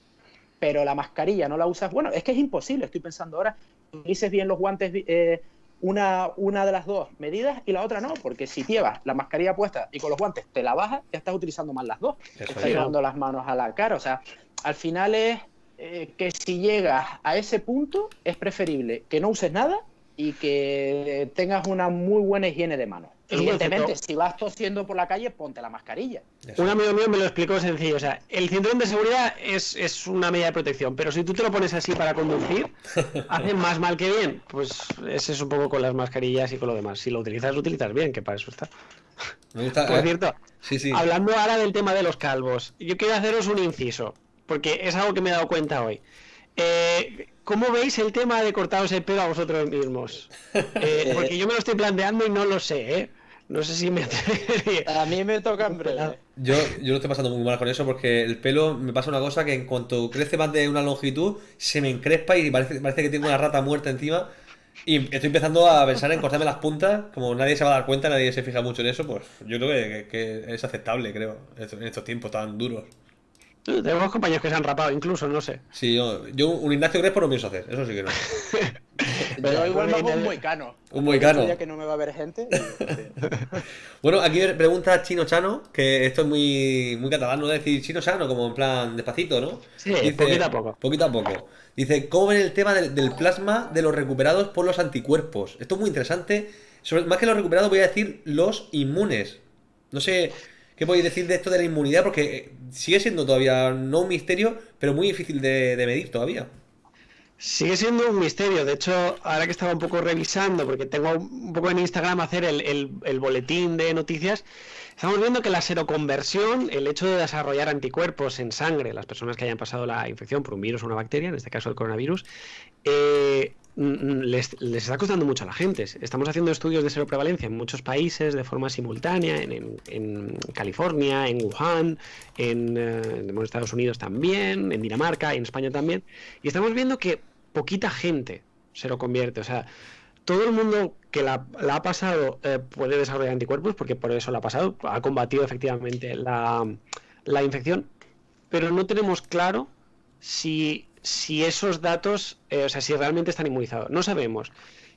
C: pero la mascarilla no la usas, bueno, es que es imposible, estoy pensando ahora, utilices bien los guantes, eh, una, una de las dos medidas y la otra no, porque si llevas la mascarilla puesta y con los guantes te la bajas, ya estás utilizando mal las dos,
A: Eso
C: estás
A: es.
C: llevando las manos a la cara, o sea, al final es eh, que si llegas a ese punto es preferible que no uses nada y que tengas una muy buena higiene de manos. Evidentemente, si vas tosiendo por la calle, ponte la mascarilla.
A: Eso.
B: Un amigo mío me lo explicó sencillo. O sea, el cinturón de seguridad es, es una medida de protección, pero si tú te lo pones así para conducir, (laughs) hace más mal que bien. Pues ese es un poco con las mascarillas y con lo demás. Si lo utilizas, lo utilizas bien, que para eso está.
A: Me gusta.
B: Por
A: eh,
B: cierto,
A: Sí, sí.
B: hablando ahora del tema de los calvos, yo quiero haceros un inciso, porque es algo que me he dado cuenta hoy. Eh, ¿Cómo veis el tema de cortaros el pelo a vosotros mismos? (laughs) Eh, porque yo me lo estoy planteando y no lo sé, ¿eh? No sé si me (laughs) atrevería.
C: A mí me toca en breve.
A: Yo, yo lo estoy pasando muy mal con eso porque el pelo me pasa una cosa que en cuanto crece más de una longitud se me encrespa y parece, parece que tengo una rata muerta encima. Y estoy empezando a pensar en cortarme las puntas. Como nadie se va a dar cuenta, nadie se fija mucho en eso, pues yo creo que, que- que es aceptable, creo, en estos tiempos tan duros.
B: Tenemos compañeros que se han rapado incluso, no sé.
A: Sí, yo, yo un Ignacio Crespo no pienso hacer, eso sí que no. (laughs) (laughs)
C: Yo igual me hago un moicano.
A: Un moicano.
C: Ya que no me va a ver gente. (laughs)
A: Bueno, aquí pregunta Chino Chano, que esto es muy, muy catalán, no decir Chino Chano, como en plan despacito, ¿no?
B: Sí, poquito a poco.
A: Poquito a poco. Dice, ¿cómo ven el tema del, del plasma de los recuperados por los anticuerpos? Esto es muy interesante. Sobre- más que los recuperados voy a decir los inmunes. No sé qué podéis decir de esto de la inmunidad, porque eh, sigue siendo todavía no un misterio, pero muy difícil de, de medir todavía.
B: Sigue siendo un misterio. De hecho, ahora que estaba un poco revisando, porque tengo un poco en Instagram hacer el, el- boletín de noticias, estamos viendo que la seroconversión, el hecho de desarrollar anticuerpos en sangre, las personas que hayan pasado la infección por un virus o una bacteria, en este caso el coronavirus, eh, les, les está costando mucho a la gente. Estamos haciendo estudios de seroprevalencia en muchos países de forma simultánea, en, en- en California, en Wuhan, en, eh, en Estados Unidos también, en Dinamarca, en España también, y estamos viendo que poquita gente se lo convierte. O sea, todo el mundo que la, la ha pasado eh, puede desarrollar anticuerpos, porque por eso la ha pasado, ha combatido efectivamente la, la infección, pero no tenemos claro si, si esos datos, eh, o sea, si realmente están inmunizados. No sabemos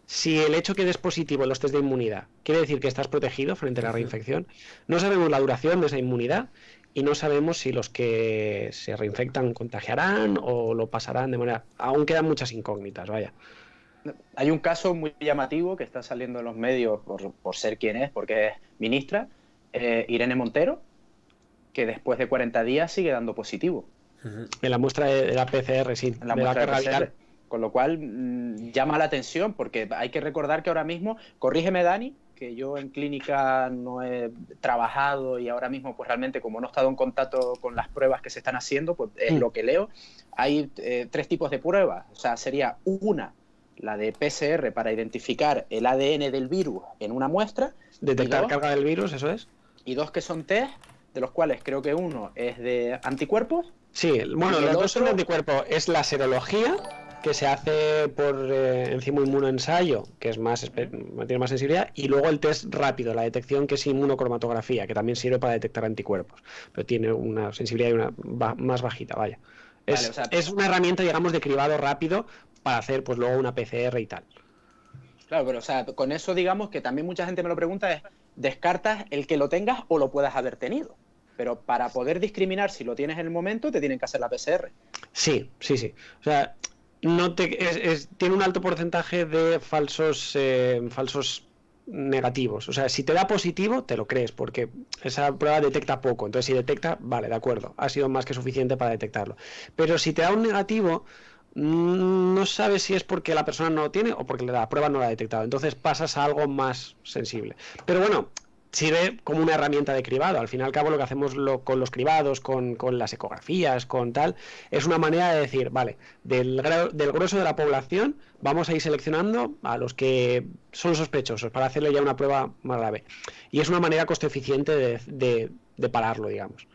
B: si el hecho que des positivo en los test de inmunidad quiere decir que estás protegido frente a la reinfección. No sabemos la duración de esa inmunidad y no sabemos si los que se reinfectan contagiarán o lo pasarán de manera... Aún quedan muchas incógnitas, vaya.
C: Hay un caso muy llamativo que está saliendo en los medios por, por ser quien es, porque es ministra, eh, Irene Montero, que después de 40 días sigue dando positivo
B: En la muestra de, de la PCR, sí.
C: en la
B: de
C: muestra de
B: carga
C: PCR. Con lo cual mm, llama la atención, porque hay que recordar que ahora mismo, corrígeme Dani, que yo en clínica no he trabajado y ahora mismo pues realmente como no he estado en contacto con las pruebas que se están haciendo, pues es
B: Mm.
C: lo que leo. Hay eh, tres tipos de pruebas, o sea, sería una, la de PCR para identificar el ADN del virus en una muestra,
B: Detectar
C: ¿Y dos?
B: carga del virus, eso es.
C: y dos que son test, de los cuales creo que uno es de anticuerpos,
B: Sí, bueno,
C: ¿Y
B: los dos son de
C: otro?
B: anticuerpo. Es la serología, que se hace por eh, enzima inmunoensayo, que es más, tiene más sensibilidad, y luego el test rápido, la detección, que es inmunocromatografía, que también sirve para detectar anticuerpos, pero tiene una sensibilidad y una ba- más bajita, vaya. Es,
C: Vale, o sea-
B: es una herramienta, digamos, de cribado rápido para hacer, pues luego una PCR y tal.
C: Claro, pero o sea, con eso digamos que también mucha gente me lo pregunta es, ¿descartas el que lo tengas o lo puedas haber tenido? Pero para poder discriminar si lo tienes en el momento, te tienen que hacer la PCR.
B: Sí, sí, sí. O sea, no te, es- es- tiene un alto porcentaje de falsos, eh, falsos negativos. O sea, si te da positivo, te lo crees, porque esa prueba detecta poco. Entonces, si detecta, vale, de acuerdo, ha sido más que suficiente para detectarlo. Pero si te da un negativo, mm, no sabes si es porque la persona no lo tiene o porque la prueba no la ha detectado. Entonces pasas a algo más sensible. Pero bueno, sirve como una herramienta de cribado. Al fin y al cabo, lo que hacemos lo- con los cribados, con, con las ecografías, con tal, es una manera de decir, vale, del, del grueso de la población vamos a ir seleccionando a los que son sospechosos para hacerle ya una prueba más grave. Y es una manera coste eficiente de, de- de pararlo, digamos.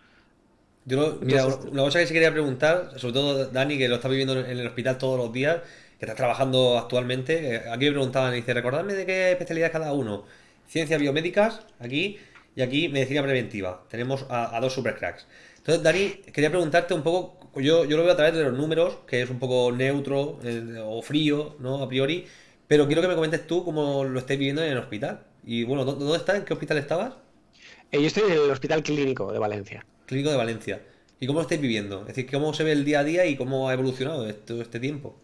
A: Yo, lo- mira,
B: Entonces-
A: una cosa que sí quería preguntar, sobre todo Dani, que lo está viviendo en el hospital todos los días, que está trabajando actualmente, eh, aquí me preguntaban, dice, recordadme de qué especialidad es cada uno. Ciencias biomédicas, aquí, y aquí medicina preventiva. Tenemos a, a dos supercracks. Entonces, Dani, quería preguntarte un poco, yo, yo lo veo a través de los números, que es un poco neutro eh, o frío, ¿no? A priori, pero quiero que me comentes tú cómo lo estáis viviendo en el hospital. Y bueno, ¿dó- ¿dónde estás? ¿En qué hospital estabas?
B: Eh, yo estoy en el Hospital Clínico de Valencia.
A: Clínico de Valencia. ¿Y cómo lo estáis viviendo? Es decir, ¿cómo se ve el día a día y cómo ha evolucionado todo este tiempo?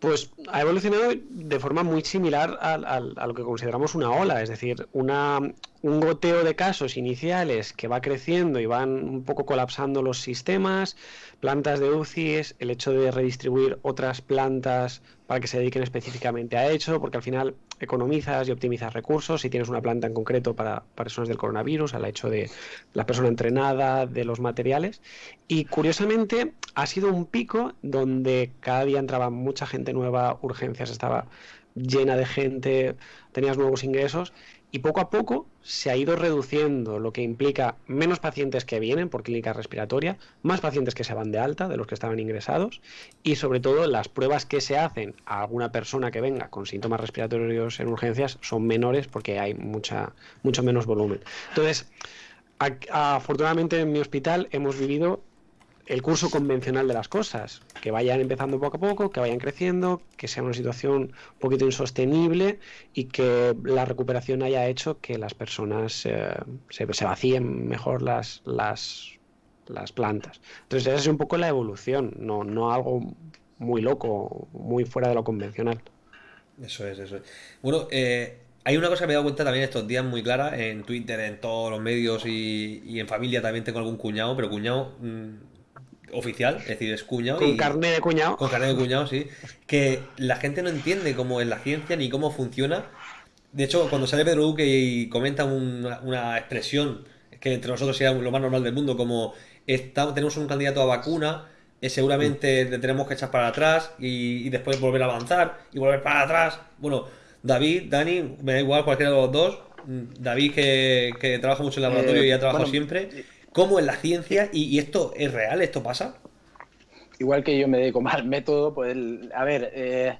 B: Pues ha evolucionado de forma muy similar a, a, lo que consideramos una ola, es decir, una, un goteo de casos iniciales que va creciendo y van un poco colapsando los sistemas, plantas de UCIs, el hecho de redistribuir otras plantas para que se dediquen específicamente a eso, porque al final economizas y optimizas recursos si tienes una planta en concreto para, personas del coronavirus, al hecho de la persona entrenada, de los materiales. Y curiosamente ha sido un pico donde cada día entraba mucha gente nueva, urgencias estaba llena de gente, tenías nuevos ingresos y poco a poco se ha ido reduciendo, lo que implica menos pacientes que vienen por clínica respiratoria, más pacientes que se van de alta de los que estaban ingresados y sobre todo las pruebas que se hacen a alguna persona que venga con síntomas respiratorios en urgencias son menores porque hay mucha, mucho menos volumen. Entonces, afortunadamente en mi hospital hemos vivido el curso convencional de las cosas, que vayan empezando poco a poco, que vayan creciendo, que sea una situación un poquito insostenible y que la recuperación haya hecho que las personas eh, se, vacíen mejor las, las, plantas. Entonces esa es un poco la evolución, no, no algo muy loco, muy fuera de lo convencional.
A: Eso es, eso es. Bueno, eh, hay una cosa que me he dado cuenta también estos días muy clara en Twitter, en todos los medios y, y en familia también tengo algún cuñado, pero cuñado mm, oficial, es decir, es cuñado.
B: Con carne de cuñado.
A: Con carne de cuñado, sí. Que la gente no entiende cómo es la ciencia ni cómo funciona. De hecho, cuando sale Pedro Duque y comenta una, expresión que entre nosotros sea lo más normal del mundo, como estamos, tenemos un candidato a vacuna, eh, seguramente le tenemos que echar para atrás y, después volver a avanzar y volver para atrás. Bueno, David, Dani, me da igual cualquiera de los dos. Mm, David, que, trabaja mucho en el laboratorio y ha trabajado siempre cómo es la ciencia y, esto es real, esto pasa.
C: Igual que yo me dedico más al método, pues, a ver, eh,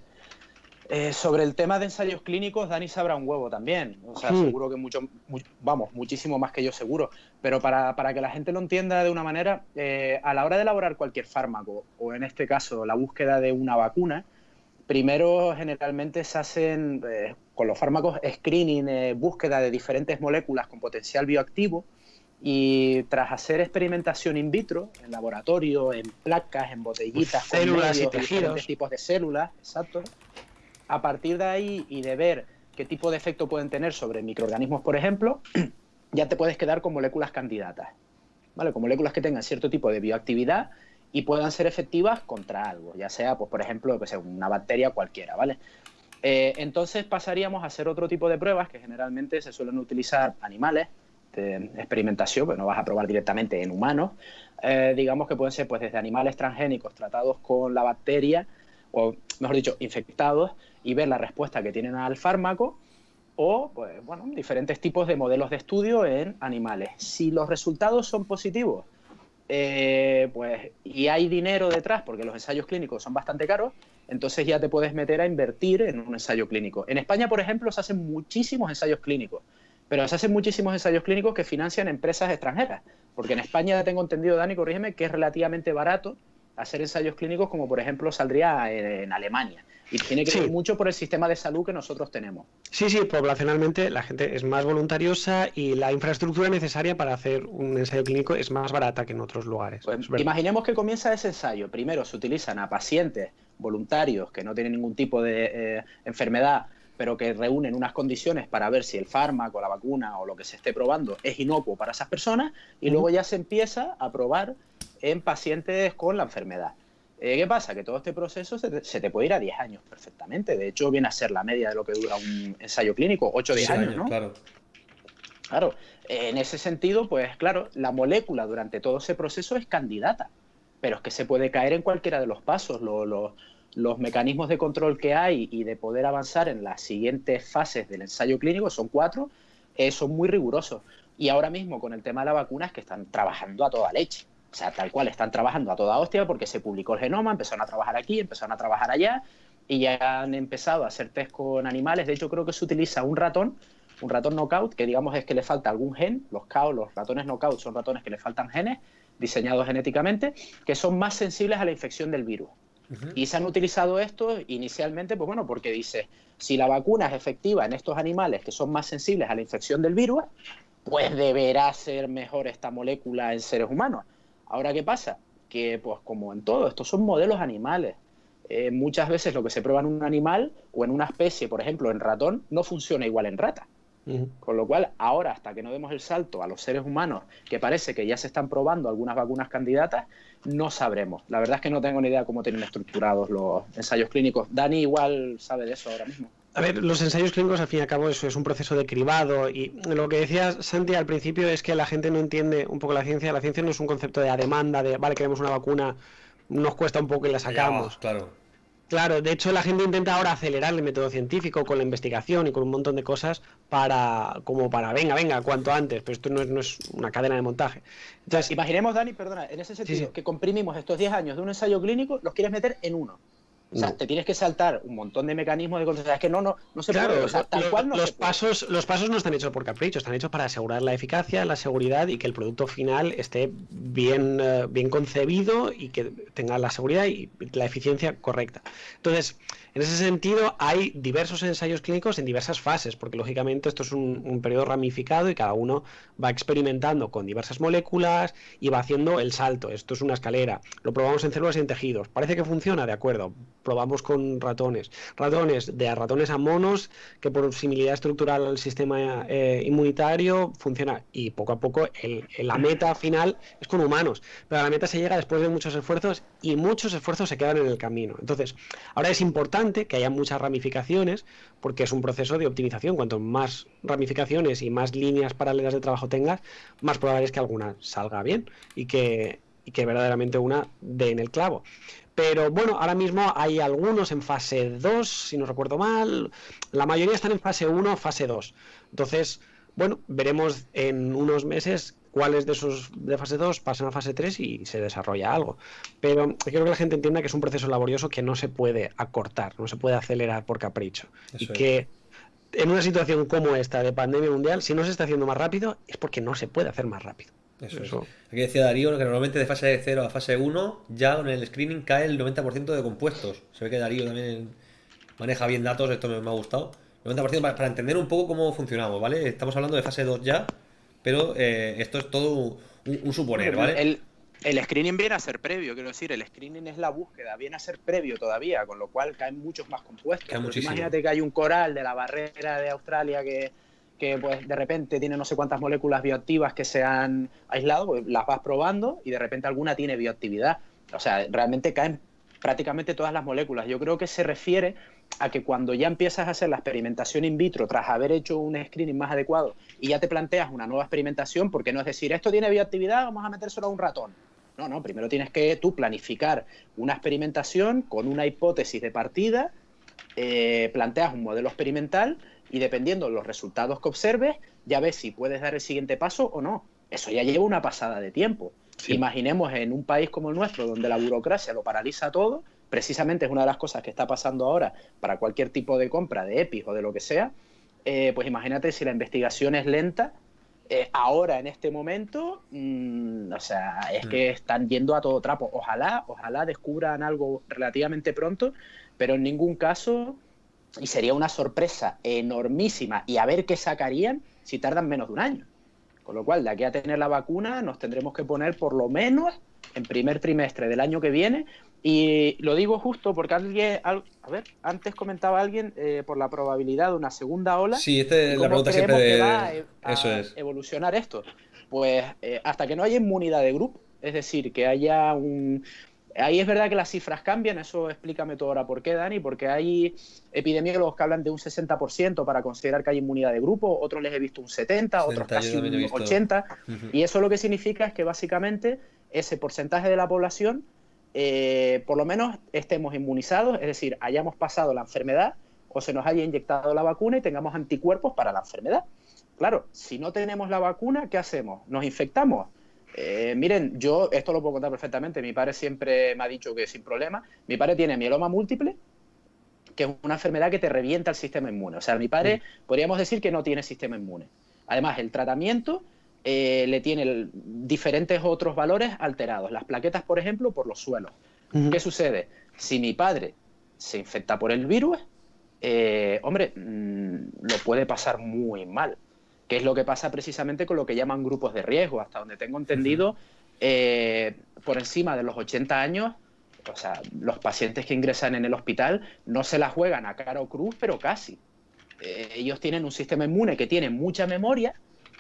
C: eh, sobre el tema de ensayos clínicos, Dani sabrá un huevo también. O sea, hmm. seguro que mucho, vamos, muchísimo más que yo seguro. Pero para, que la gente lo entienda de una manera, eh, a la hora de elaborar cualquier fármaco, o en este caso la búsqueda de una vacuna, primero generalmente se hacen con los fármacos screening, búsqueda de diferentes moléculas con potencial bioactivo y tras hacer experimentación in vitro, en laboratorio, en placas, en botellitas,
B: células y tejidos.
C: tipos de células, exacto, a partir de ahí y de ver qué tipo de efecto pueden tener sobre microorganismos, por ejemplo, (clears throat) ya te puedes quedar con moléculas candidatas, ¿vale? Con moléculas que tengan cierto tipo de bioactividad y puedan ser efectivas contra algo, ya sea, pues, por ejemplo, que sea una bacteria cualquiera, ¿vale? Eh, entonces pasaríamos a hacer otro tipo de pruebas que generalmente se suelen utilizar animales, de experimentación, pues no vas a probar directamente en humanos, eh, digamos que pueden ser pues desde animales transgénicos tratados con la bacteria, o mejor dicho, infectados, y ver la respuesta que tienen al fármaco, o pues bueno, diferentes tipos de modelos de estudio en animales. Si los resultados son positivos, eh, pues, y hay dinero detrás, porque los ensayos clínicos son bastante caros, entonces ya te puedes meter a invertir en un ensayo clínico. En España, por ejemplo, se hacen muchísimos ensayos clínicos pero se hacen muchísimos ensayos clínicos que financian empresas extranjeras. Porque en España tengo entendido, Dani, corrígeme, que es relativamente barato hacer ensayos clínicos como por ejemplo saldría en, Alemania. Y tiene que ver mucho por el sistema de salud que nosotros tenemos.
B: Sí, sí, poblacionalmente la gente es más voluntariosa y la infraestructura necesaria para hacer un ensayo clínico es más barata que en otros lugares.
C: Pues imaginemos que comienza ese ensayo. Primero se utilizan a pacientes voluntarios que no tienen ningún tipo de eh, enfermedad pero que reúnen unas condiciones para ver si el fármaco, la vacuna o lo que se esté probando es inocuo para esas personas y luego ya se empieza a probar en pacientes con la enfermedad. Eh, ¿Qué pasa? Que todo este proceso se te, puede ir a 10 años perfectamente. De hecho, viene a ser la media de lo que dura un ensayo clínico, 8 o 10 años, ¿no?
A: Claro.
C: Claro, en ese sentido, pues claro, la molécula durante todo ese proceso es candidata, pero es que se puede caer en cualquiera de los pasos. Lo, los mecanismos de control que hay y de poder avanzar en las siguientes fases del ensayo clínico, son cuatro, eh, son muy rigurosos. Y ahora mismo con el tema de la vacuna es que están trabajando a toda leche. O sea, tal cual, están trabajando a toda hostia porque se publicó el genoma, empezaron a trabajar aquí, empezaron a trabajar allá y ya han empezado a hacer test con animales. De hecho, creo que se utiliza un ratón, un ratón knockout, que digamos es que le falta algún gen. Los cow, los ratones knockout son ratones que le faltan genes diseñados genéticamente, que son más sensibles a la infección del virus. Y se han utilizado estos inicialmente, pues bueno, porque dice, si la vacuna es efectiva en estos animales que son más sensibles a la infección del virus, pues deberá ser mejor esta molécula en seres humanos. Ahora, ¿qué pasa? Que, pues como en todo, estos son modelos animales. eh, muchas veces lo que se prueba en un animal o en una especie, por ejemplo, en ratón, no funciona igual en rata. Con lo cual, ahora, hasta que no demos el salto a los seres humanos, que parece que ya se están probando algunas vacunas candidatas, no sabremos. La verdad es que no tengo ni idea cómo tienen estructurados los ensayos clínicos. Dani igual sabe de eso ahora mismo.
B: A ver, los ensayos clínicos al fin y al cabo eso es un proceso de cribado y lo que decía Santi al principio es que la gente no entiende un poco la ciencia. La ciencia no es un concepto de a demanda, de vale, queremos una vacuna, nos cuesta un poco y la sacamos.
A: claro.
B: Claro, de hecho la gente intenta ahora acelerar el método científico con la investigación y con un montón de cosas para, como para, venga, venga, cuanto antes, pero esto no es, no es una cadena de montaje.
C: Entonces, imaginemos, Dani, perdona, en ese sentido, que comprimimos estos 10 años de un ensayo clínico, los quieres meter en uno. O sea, te tienes que saltar un montón de mecanismos de cosas. Es que no, no, no se
B: claro,
C: puede. O sea, tal cual no
B: los
C: se puede.
B: pasos, los pasos no están hechos por capricho, están hechos para asegurar la eficacia, la seguridad y que el producto final esté bien, eh, bien concebido y que tenga la seguridad y la eficiencia correcta. Entonces, en ese sentido, hay diversos ensayos clínicos en diversas fases, porque lógicamente esto es un, un periodo ramificado y cada uno va experimentando con diversas moléculas y va haciendo el salto. Esto es una escalera. Lo probamos en células y en tejidos. Parece que funciona, de acuerdo. Probamos con ratones. Ratones, de ratones a monos, que por similitud estructural al sistema eh, inmunitario funciona. Y poco a poco el, la meta final es con humanos. Pero la meta se llega después de muchos esfuerzos y muchos esfuerzos se quedan en el camino. Entonces, ahora es importante que haya muchas ramificaciones porque es un proceso de optimización. Cuanto más ramificaciones y más líneas paralelas de trabajo tengas, más probable es que alguna salga bien y que, y que verdaderamente una dé en el clavo. Pero bueno, ahora mismo hay algunos en fase 2, si no recuerdo mal. La mayoría están en fase 1, fase 2. Entonces, bueno, veremos en unos meses cuáles de esos de fase 2 pasan a fase 3 y se desarrolla algo. Pero quiero que la gente entienda que es un proceso laborioso que no se puede acortar, no se puede acelerar por capricho. y
A: es.
B: que en una situación como esta de pandemia mundial, si no se está haciendo más rápido, es porque no se puede hacer más rápido.
A: Eso,
B: Eso.
A: es. Aquí decía Darío que normalmente de fase 0 a fase 1 ya en el screening cae el 90% de compuestos. Se ve que Darío también maneja bien datos, esto me, me ha gustado. 90% para, para entender un poco cómo funcionamos, ¿vale? Estamos hablando de fase 2 ya, pero eh, esto es todo un, un suponer, ¿vale?
C: El, el screening viene a ser previo, quiero decir, el screening es la búsqueda, viene a ser previo todavía, con lo cual caen muchos más compuestos. Imagínate que hay un coral de la barrera de Australia que, que pues de repente tiene no sé cuántas moléculas bioactivas que se han aislado, pues las vas probando y de repente alguna tiene bioactividad. O sea, realmente caen prácticamente todas las moléculas. Yo creo que se refiere a que cuando ya empiezas a hacer la experimentación in vitro tras haber hecho un screening más adecuado y ya te planteas una nueva experimentación, porque no es decir, esto tiene bioactividad, vamos a metérselo a un ratón. No, no, primero tienes que tú planificar una experimentación con una hipótesis de partida, eh, planteas un modelo experimental y dependiendo de los resultados que observes, ya ves si puedes dar el siguiente paso o no. Eso ya lleva una pasada de tiempo.
B: Sí.
C: Imaginemos en un país como el nuestro, donde la burocracia lo paraliza todo, precisamente es una de las cosas que está pasando ahora para cualquier tipo de compra de EPIs o de lo que sea, eh, pues imagínate si la investigación es lenta, eh, ahora en este momento, mm, o sea, es que están yendo a todo trapo. Ojalá, ojalá descubran algo relativamente pronto, pero en ningún caso, y sería una sorpresa enormísima, y a ver qué sacarían si tardan menos de un año. Con lo cual, de aquí a tener la vacuna, nos tendremos que poner por lo menos en primer trimestre del año que viene. Y lo digo justo porque alguien, al- a ver, antes comentaba alguien eh, por la probabilidad de una segunda ola.
A: Sí, esta
C: ¿Y
A: es la pregunta siempre de...
C: que va a, a
A: Eso es.
C: evolucionar esto? Pues eh, hasta que no haya inmunidad de grupo, es decir, que haya un... Ahí es verdad que las cifras cambian, eso explícame tú ahora por qué, Dani, porque hay epidemiólogos que hablan de un 60% para considerar que hay inmunidad de grupo, otros les he visto un 70, otros
A: 70, yo
C: casi un
A: visto.
C: 80,
A: Ujú.
C: y eso lo que significa es que básicamente ese porcentaje de la población, eh, por lo menos estemos inmunizados, es decir, hayamos pasado la enfermedad o se nos haya inyectado la vacuna y tengamos anticuerpos para la enfermedad. Claro, si no tenemos la vacuna, ¿qué hacemos? ¿Nos infectamos? Eh, miren, yo esto lo puedo contar perfectamente. Mi padre siempre me ha dicho que sin problema. Mi padre tiene mieloma múltiple, que es una enfermedad que te revienta el sistema inmune. O sea, mi padre podríamos decir que no tiene sistema inmune. Además, el tratamiento eh, le tiene el- diferentes otros valores alterados. Las plaquetas, por ejemplo, por los suelos. ¿Qué sucede? Si mi padre se infecta por el virus, eh, hombre, mm, lo puede pasar muy mal. Que es lo que pasa precisamente con lo que llaman grupos de riesgo. Hasta donde tengo entendido, eh, por encima de los 80 años, o sea, los pacientes que ingresan en el hospital no se la juegan a cara o cruz, pero casi. Eh, ellos tienen un sistema inmune que tiene mucha memoria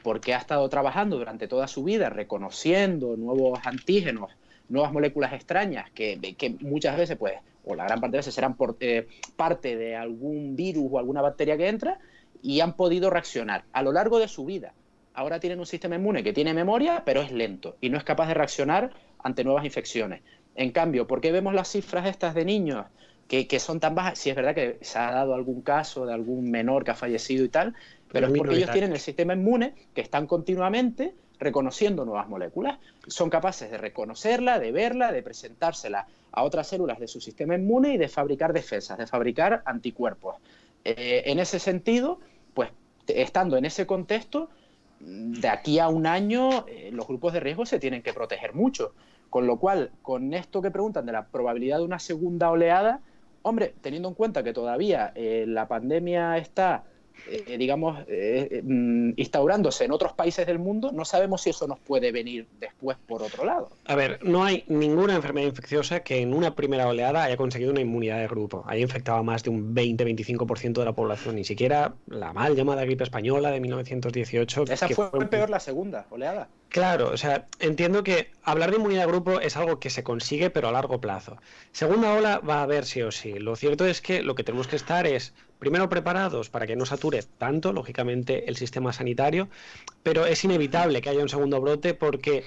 C: porque ha estado trabajando durante toda su vida reconociendo nuevos antígenos, nuevas moléculas extrañas que, que muchas veces, pues, o la gran parte de veces serán por, eh, parte de algún virus o alguna bacteria que entra y han podido reaccionar a lo largo de su vida. Ahora tienen un sistema inmune que tiene memoria, pero es lento y no es capaz de reaccionar ante nuevas infecciones. En cambio, ¿por qué vemos las cifras estas de niños que, que son tan bajas? Si es verdad que se ha dado algún caso de algún menor que ha fallecido y tal, pero, es porque ellos tienen el sistema inmune que están continuamente reconociendo nuevas moléculas. Son capaces de reconocerla, de verla, de presentársela a otras células de su sistema inmune y de fabricar defensas, de fabricar anticuerpos. Eh, en ese sentido, pues estando en ese contexto, de aquí a un año eh, los grupos de riesgo se tienen que proteger mucho. Con lo cual, con esto que preguntan de la probabilidad de una segunda oleada, hombre, teniendo en cuenta que todavía eh, la pandemia está eh, digamos, eh, eh, mm, instaurándose en otros países del mundo, no sabemos si eso nos puede venir después por otro lado.
B: A ver, no hay ninguna enfermedad infecciosa que en una primera oleada haya conseguido una inmunidad de grupo. Haya infectado a más de un 20-25% de la población, ni siquiera la mal llamada gripe española de 1918.
C: Esa fue, fue peor la segunda oleada.
B: Claro, o sea, entiendo que hablar de inmunidad de grupo es algo que se consigue, pero a largo plazo. Segunda ola va a haber sí o sí. Lo cierto es que lo que tenemos que estar es primero preparados para que no sature tanto, lógicamente, el sistema sanitario, pero es inevitable que haya un segundo brote porque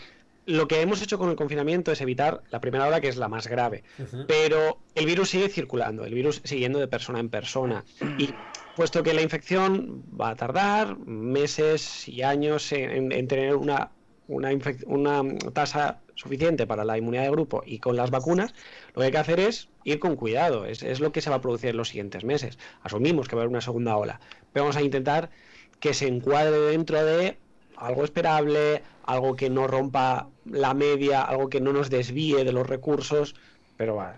B: lo que hemos hecho con el confinamiento es evitar la primera ola, que es la más grave. Pero el virus sigue circulando, el virus siguiendo de persona en persona. Y puesto que la infección va a tardar meses y años en, en tener una una, una tasa suficiente para la inmunidad de grupo y con las vacunas, lo que hay que hacer es ir con cuidado. Es, es, lo que se va a producir en los siguientes meses. Asumimos que va a haber una segunda ola, pero vamos a intentar que se encuadre dentro de algo esperable, algo que no rompa la media, algo que no nos desvíe de los recursos, pero va,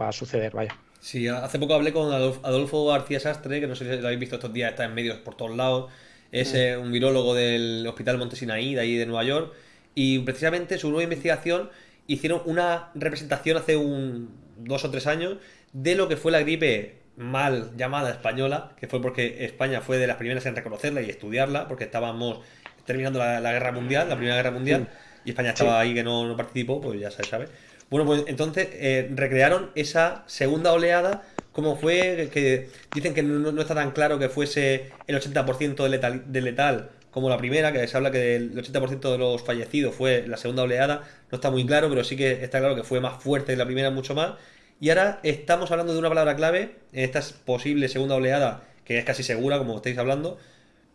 B: va a suceder, vaya.
A: Sí, hace poco hablé con Adolfo García Sastre, que no sé si lo habéis visto estos días, está en medios por todos lados es eh, un virólogo del Hospital Montesinaí, de ahí de Nueva York, y precisamente su nueva investigación hicieron una representación hace un dos o tres años de lo que fue la gripe mal llamada española, que fue porque España fue de las primeras en reconocerla y estudiarla, porque estábamos terminando la, guerra mundial, la primera guerra mundial, y España estaba ahí que no, no, participó, pues ya se sabe. Bueno, pues entonces eh, recrearon esa segunda oleada cómo fue, que dicen que no, está tan claro que fuese el 80% de letal, de letal como la primera, que se habla que el 80% de los fallecidos fue la segunda oleada, no está muy claro, pero sí que está claro que fue más fuerte que la primera mucho más. Y ahora estamos hablando de una palabra clave en esta posible segunda oleada, que es casi segura, como estáis hablando,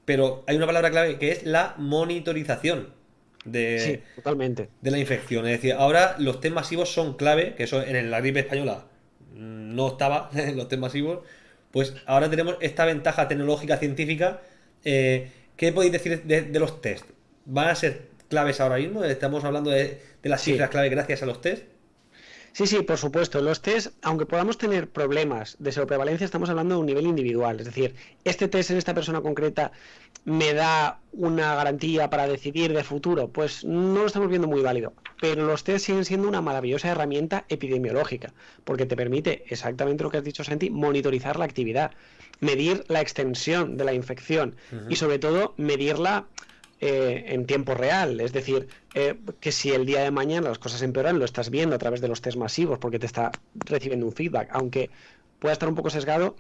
A: pero hay una palabra clave que es la monitorización de,
B: totalmente.
A: de la infección. Es decir, ahora los test masivos son clave, que eso en la gripe española no estaba en (laughs) los test masivos, pues ahora tenemos esta ventaja tecnológica científica. Eh, ¿Qué podéis decir de, los test? ¿Van a ser claves ahora mismo? Estamos hablando de, las cifras clave gracias a los test.
B: Sí, sí, por supuesto. Los test, aunque podamos tener problemas de seroprevalencia, estamos hablando de un nivel individual. Es decir, este test en esta persona concreta me da una garantía para decidir de futuro. Pues no lo estamos viendo muy válido. Pero los test siguen siendo una maravillosa herramienta epidemiológica, porque te permite, exactamente lo que has dicho, Santi, monitorizar la actividad, medir la extensión de la infección y sobre todo medirla eh, en tiempo real. Es decir, eh, que si el día de mañana las cosas empeoran, lo estás viendo a través de los test masivos porque te está recibiendo un feedback. Aunque pueda estar un poco sesgado,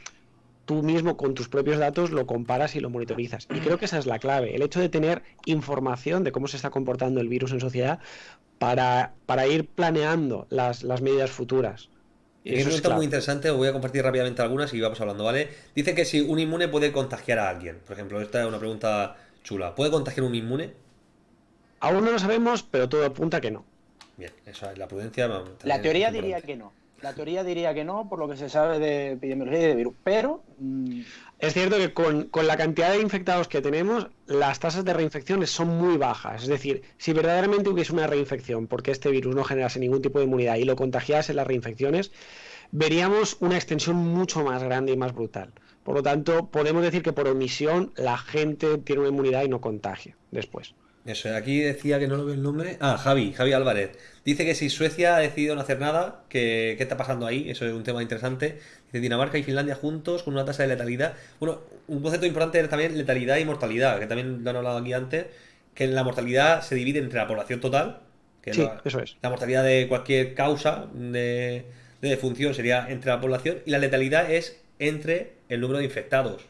B: tú mismo con tus propios datos lo comparas y lo monitorizas. Y creo que esa es la clave, el hecho de tener información de cómo se está comportando el virus en sociedad para, para ir planeando las, las medidas futuras.
A: Eso, es está muy interesante, os voy a compartir rápidamente algunas y vamos hablando, ¿vale? Dice que si un inmune puede contagiar a alguien, por ejemplo, esta es una pregunta chula. ¿Puede contagiar un inmune?
B: Aún no lo sabemos, pero todo apunta que no.
A: Bien, eso es la prudencia.
C: La teoría diría que no. La teoría diría que no, por lo que se sabe de epidemiología y de virus. Pero.
B: Mm, es cierto que con, la cantidad de infectados que tenemos, las tasas de reinfecciones son muy bajas. Es decir, si verdaderamente hubiese una reinfección, porque este virus no generase ningún tipo de inmunidad y lo contagiase las reinfecciones, veríamos una extensión mucho más grande y más brutal. Por lo tanto, podemos decir que por omisión la gente tiene una inmunidad y no contagia después.
A: Eso, aquí decía que no lo veo el nombre. Ah, Javi, Javi Álvarez. Dice que si Suecia ha decidido no hacer nada, que, ¿qué está pasando ahí? Eso es un tema interesante. Dice Dinamarca y Finlandia juntos con una tasa de letalidad. Bueno, un concepto importante es también letalidad y mortalidad, que también lo han hablado aquí antes, que la mortalidad se divide entre la población total, que
B: Sí,
A: la,
B: eso es.
A: la mortalidad de cualquier causa de, de defunción sería entre la población, y la letalidad es entre el número de infectados.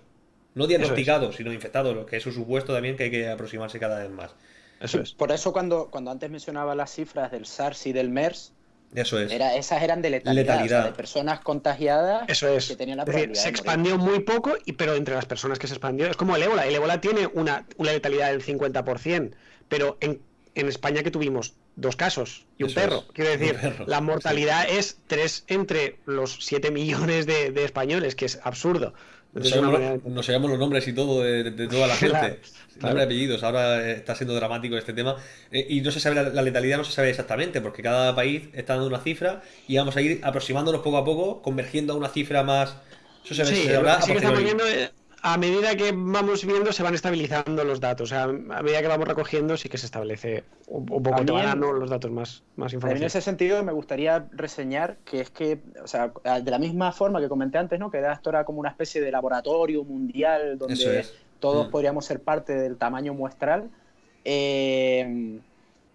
A: No diagnosticados, sino infectados, lo que es un supuesto también que hay que aproximarse cada vez más.
B: Eso es.
C: Por eso cuando, cuando antes mencionaba las cifras del SARS y del MERS,
A: Eso es.
C: era, esas eran de letalidad,
A: Letalidad.
C: o sea, de personas contagiadas
B: Eso es.
C: que tenían la
B: Es decir,
C: probabilidad
B: se
C: morir.
B: expandió muy poco, y, pero entre las personas que se expandió, es como el ébola. El ébola tiene una, una letalidad del 50%, pero en, en España que tuvimos dos casos y un
A: Eso
B: perro.
A: es,
B: Quiero decir,
A: perro,
B: la mortalidad es 3 entre los 7 millones de, de españoles, que es absurdo.
A: Nos
B: Es una
A: sabemos,
B: manera-
A: nos los nombres y todo de, de- toda la (laughs) gente.
B: Claro, claro.
A: Nombre apellidos. Ahora eh, está siendo dramático este tema. Eh, y no se sabe, la, la letalidad no se sabe exactamente, porque cada país está dando una cifra y vamos a ir aproximándonos poco a poco, convergiendo a una cifra más. Eso se,
B: Sí,
A: se
B: que
A: a posteriori.
B: A medida que vamos viendo, se van estabilizando los datos. O sea, a medida que vamos recogiendo, sí que se establece un, un poco, te
C: También-
B: van dando los datos más, más
C: En
B: información.
C: ese sentido me gustaría reseñar que es que, o sea, de la misma forma que comenté antes, ¿no? Que esto era como una especie de laboratorio mundial donde
A: es.
C: todos
A: Mm.
C: podríamos ser parte del tamaño muestral. Eh,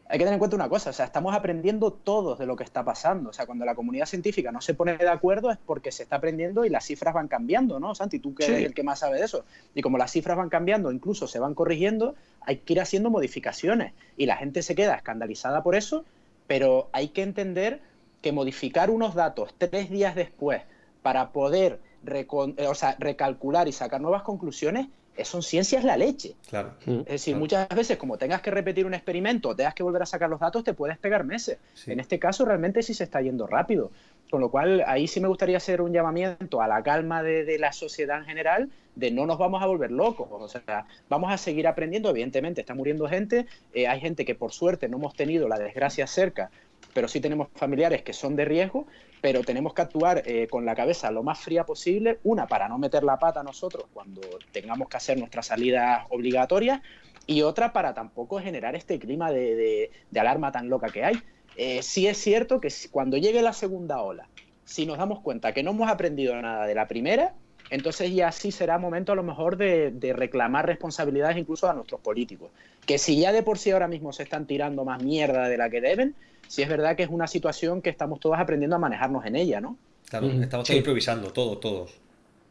C: hay que tener en cuenta una cosa, o sea, estamos aprendiendo todos de lo que está pasando. O sea, cuando la comunidad científica no se pone de acuerdo es porque se está aprendiendo y las cifras van cambiando, ¿no? Santi, tú que
B: Sí.
C: eres el que más sabe de eso. Y como las cifras van cambiando, incluso se van corrigiendo, hay que ir haciendo modificaciones. Y la gente se queda escandalizada por eso, pero hay que entender que modificar unos datos tres días después para poder eh, o sea, recalcular y sacar nuevas conclusiones, son ciencias la leche.
A: Claro.
B: Mm.
C: Es decir,
A: Claro.
C: muchas veces como tengas que repetir un experimento o tengas que volver a sacar los datos, te puedes pegar meses.
A: Sí.
C: En este caso realmente sí se está yendo rápido. Con lo cual ahí sí me gustaría hacer un llamamiento a la calma de, de la sociedad en general, de no nos vamos a volver locos. O sea, vamos a seguir aprendiendo. Evidentemente está muriendo gente. eh, hay gente que por suerte no hemos tenido la desgracia cerca, pero sí tenemos familiares que son de riesgo. Pero tenemos que actuar eh, con la cabeza lo más fría posible. Una, para no meter la pata nosotros cuando tengamos que hacer nuestras salidas obligatorias y otra para tampoco generar este clima de, de- alarma tan loca que hay. Eh, sí es cierto que cuando llegue la segunda ola, si nos damos cuenta que no hemos aprendido nada de la primera, entonces ya sí será momento a lo mejor de, de reclamar responsabilidades incluso a nuestros políticos. Que si ya de por sí ahora mismo se están tirando más mierda de la que deben, sí es verdad que es una situación que estamos todos aprendiendo a manejarnos en ella, ¿no?
A: Claro,
B: Mm,
A: estamos
B: sí.
A: todos improvisando, todos, todos.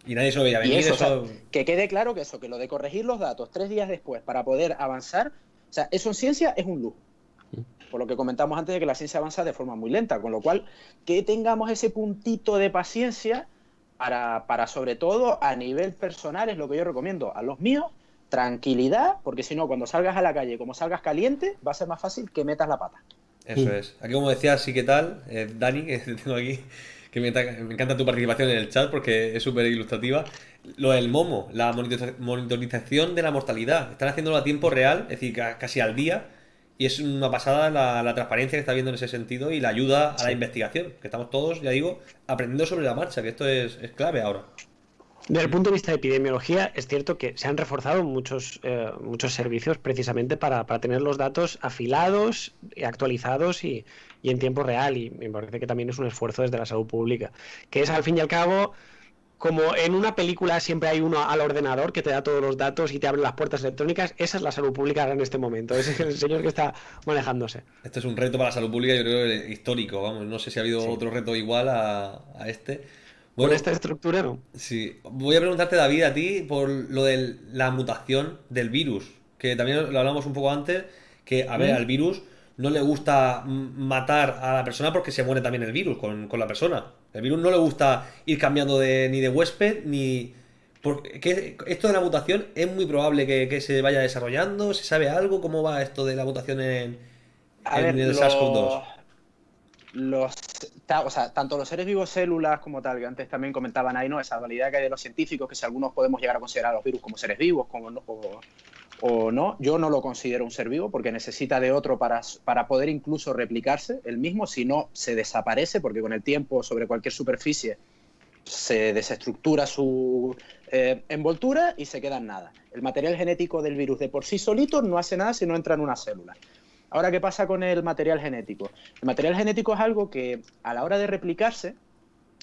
A: Y nadie se lo veía venir.
C: eso, o sea,
A: eso-
C: que quede claro que eso, que lo de corregir los datos tres días después para poder avanzar, o sea, eso en ciencia es un lujo. Por lo que comentamos antes de que la ciencia avanza de forma muy lenta, con lo cual que tengamos ese puntito de paciencia para, para sobre todo a nivel personal es lo que yo recomiendo a los míos, tranquilidad, porque si no, cuando salgas a la calle, como salgas caliente, va a ser más fácil que metas la pata.
A: Eso es. Aquí, como decía, sí que tal, eh, Dani, que te (laughs) tengo aquí, que me, ta- me encanta tu participación en el chat porque es súper ilustrativa. Lo del Momo, la monitoriza- monitorización de la mortalidad. Están haciéndolo a tiempo real, es decir, ca- casi al día. Y es una pasada la, la transparencia que está viendo en ese sentido y la ayuda a la investigación. Que estamos todos, ya digo, aprendiendo sobre la marcha, que esto es, es clave ahora.
B: Desde el punto de vista de epidemiología, es cierto que se han reforzado muchos, eh, muchos servicios precisamente para, para tener los datos afilados, y actualizados y, y en tiempo real. Y me parece que también es un esfuerzo desde la salud pública. Que es al fin y al cabo, como en una película siempre hay uno al ordenador que te da todos los datos y te abre las puertas electrónicas, esa es la salud pública ahora en este momento. Es el señor que está manejándose.
A: Esto es un reto para la salud pública, yo creo, que histórico. Vamos, no sé si ha habido
B: Sí.
A: otro reto igual a, a este.
B: Con esta estructura, ¿no?
A: Sí, voy a preguntarte, David, a ti por lo de la mutación del virus, que también lo hablamos un poco antes, que, a ver,
B: Mm.
A: al virus no le gusta matar a la persona porque se muere también el virus con, con la persona. El virus no le gusta ir cambiando de, ni de huésped, ni... Porque esto de la mutación es muy probable que, que se vaya desarrollando, ¿se sabe algo? ¿Cómo va esto de la mutación en, en
C: ver,
A: el
C: los-
A: SARS-CoV-2?
C: Los, o sea, tanto los seres vivos células como tal, que antes también comentaban ahí, ¿no? Esa dualidad que hay de los científicos, que si algunos podemos llegar a considerar a los virus como seres vivos como o no, yo no lo considero un ser vivo porque necesita de otro para, para poder incluso replicarse el mismo, si no se desaparece, porque con el tiempo sobre cualquier superficie se desestructura su eh, envoltura y se queda en nada. El material genético del virus de por sí solito no hace nada si no entra en una célula. Ahora, ¿qué pasa con el material genético? El material genético es algo que a la hora de replicarse,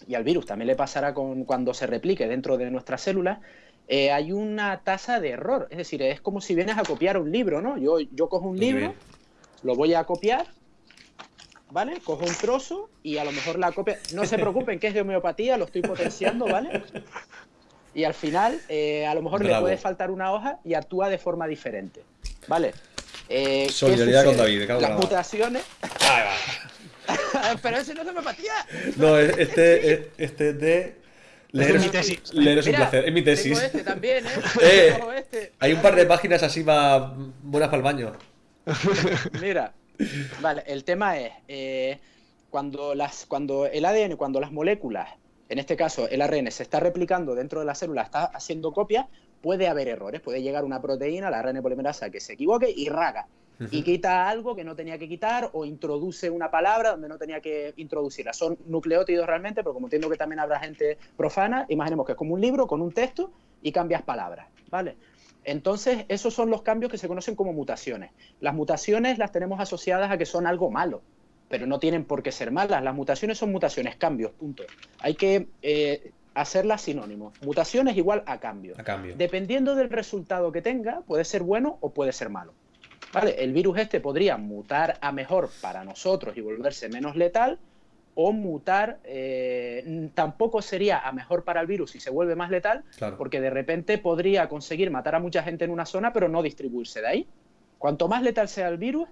C: y al virus también le pasará con, cuando se replique dentro de nuestras células, eh, hay una tasa de error. Es decir, es como si vienes a copiar un libro, ¿no? Yo, yo cojo un libro, lo voy a copiar, ¿vale? Cojo un trozo y a lo mejor la copia... No se preocupen que es de homeopatía, lo estoy potenciando, ¿vale? Y al final, eh, a lo mejor le
A: Bravo.
C: puede faltar una hoja y actúa de forma diferente, ¿vale? Eh, ¿qué
A: Solidaridad con? David, en
C: Las mutaciones...
A: Ahí va. (laughs)
C: Pero ese no es de homeopatía.
A: No, es- este, este es de. Leer
B: es mi
A: es-
B: tesis.
A: Leer es un
C: Mira,
A: placer. Es mi tesis.
C: Tengo este también, ¿eh? (laughs)
A: Eh.
C: Cojo este.
A: Hay un par de páginas así va buenas para el baño. (laughs)
C: Mira, vale, el tema es eh, cuando, las, cuando el ADN, cuando las moléculas, en este caso el ARN, se está replicando dentro de la célula, está haciendo copias, puede haber errores. Puede llegar una proteína, la ARN polimerasa, que se equivoque y raga. Y quita algo que no tenía que quitar o introduce una palabra donde no tenía que introducirla. Son nucleótidos realmente, pero como entiendo que también habrá gente profana, imaginemos que es como un libro con un texto y cambias palabras, ¿vale? Entonces, esos son los cambios que se conocen como mutaciones. Las mutaciones las tenemos asociadas a que son algo malo, pero no tienen por qué ser malas. Las mutaciones son mutaciones, cambios, punto. Hay que eh, hacerlas sinónimos. Mutaciones igual a cambio.
A: A cambio.
C: Dependiendo del resultado que tenga, puede ser bueno o puede ser malo. ¿Vale? El virus este podría mutar a mejor para nosotros y volverse menos letal, o mutar eh, tampoco sería a mejor para el virus si se vuelve más letal,
A: Claro.
C: porque de repente podría conseguir matar a mucha gente en una zona, pero no distribuirse de ahí. Cuanto más letal sea el virus,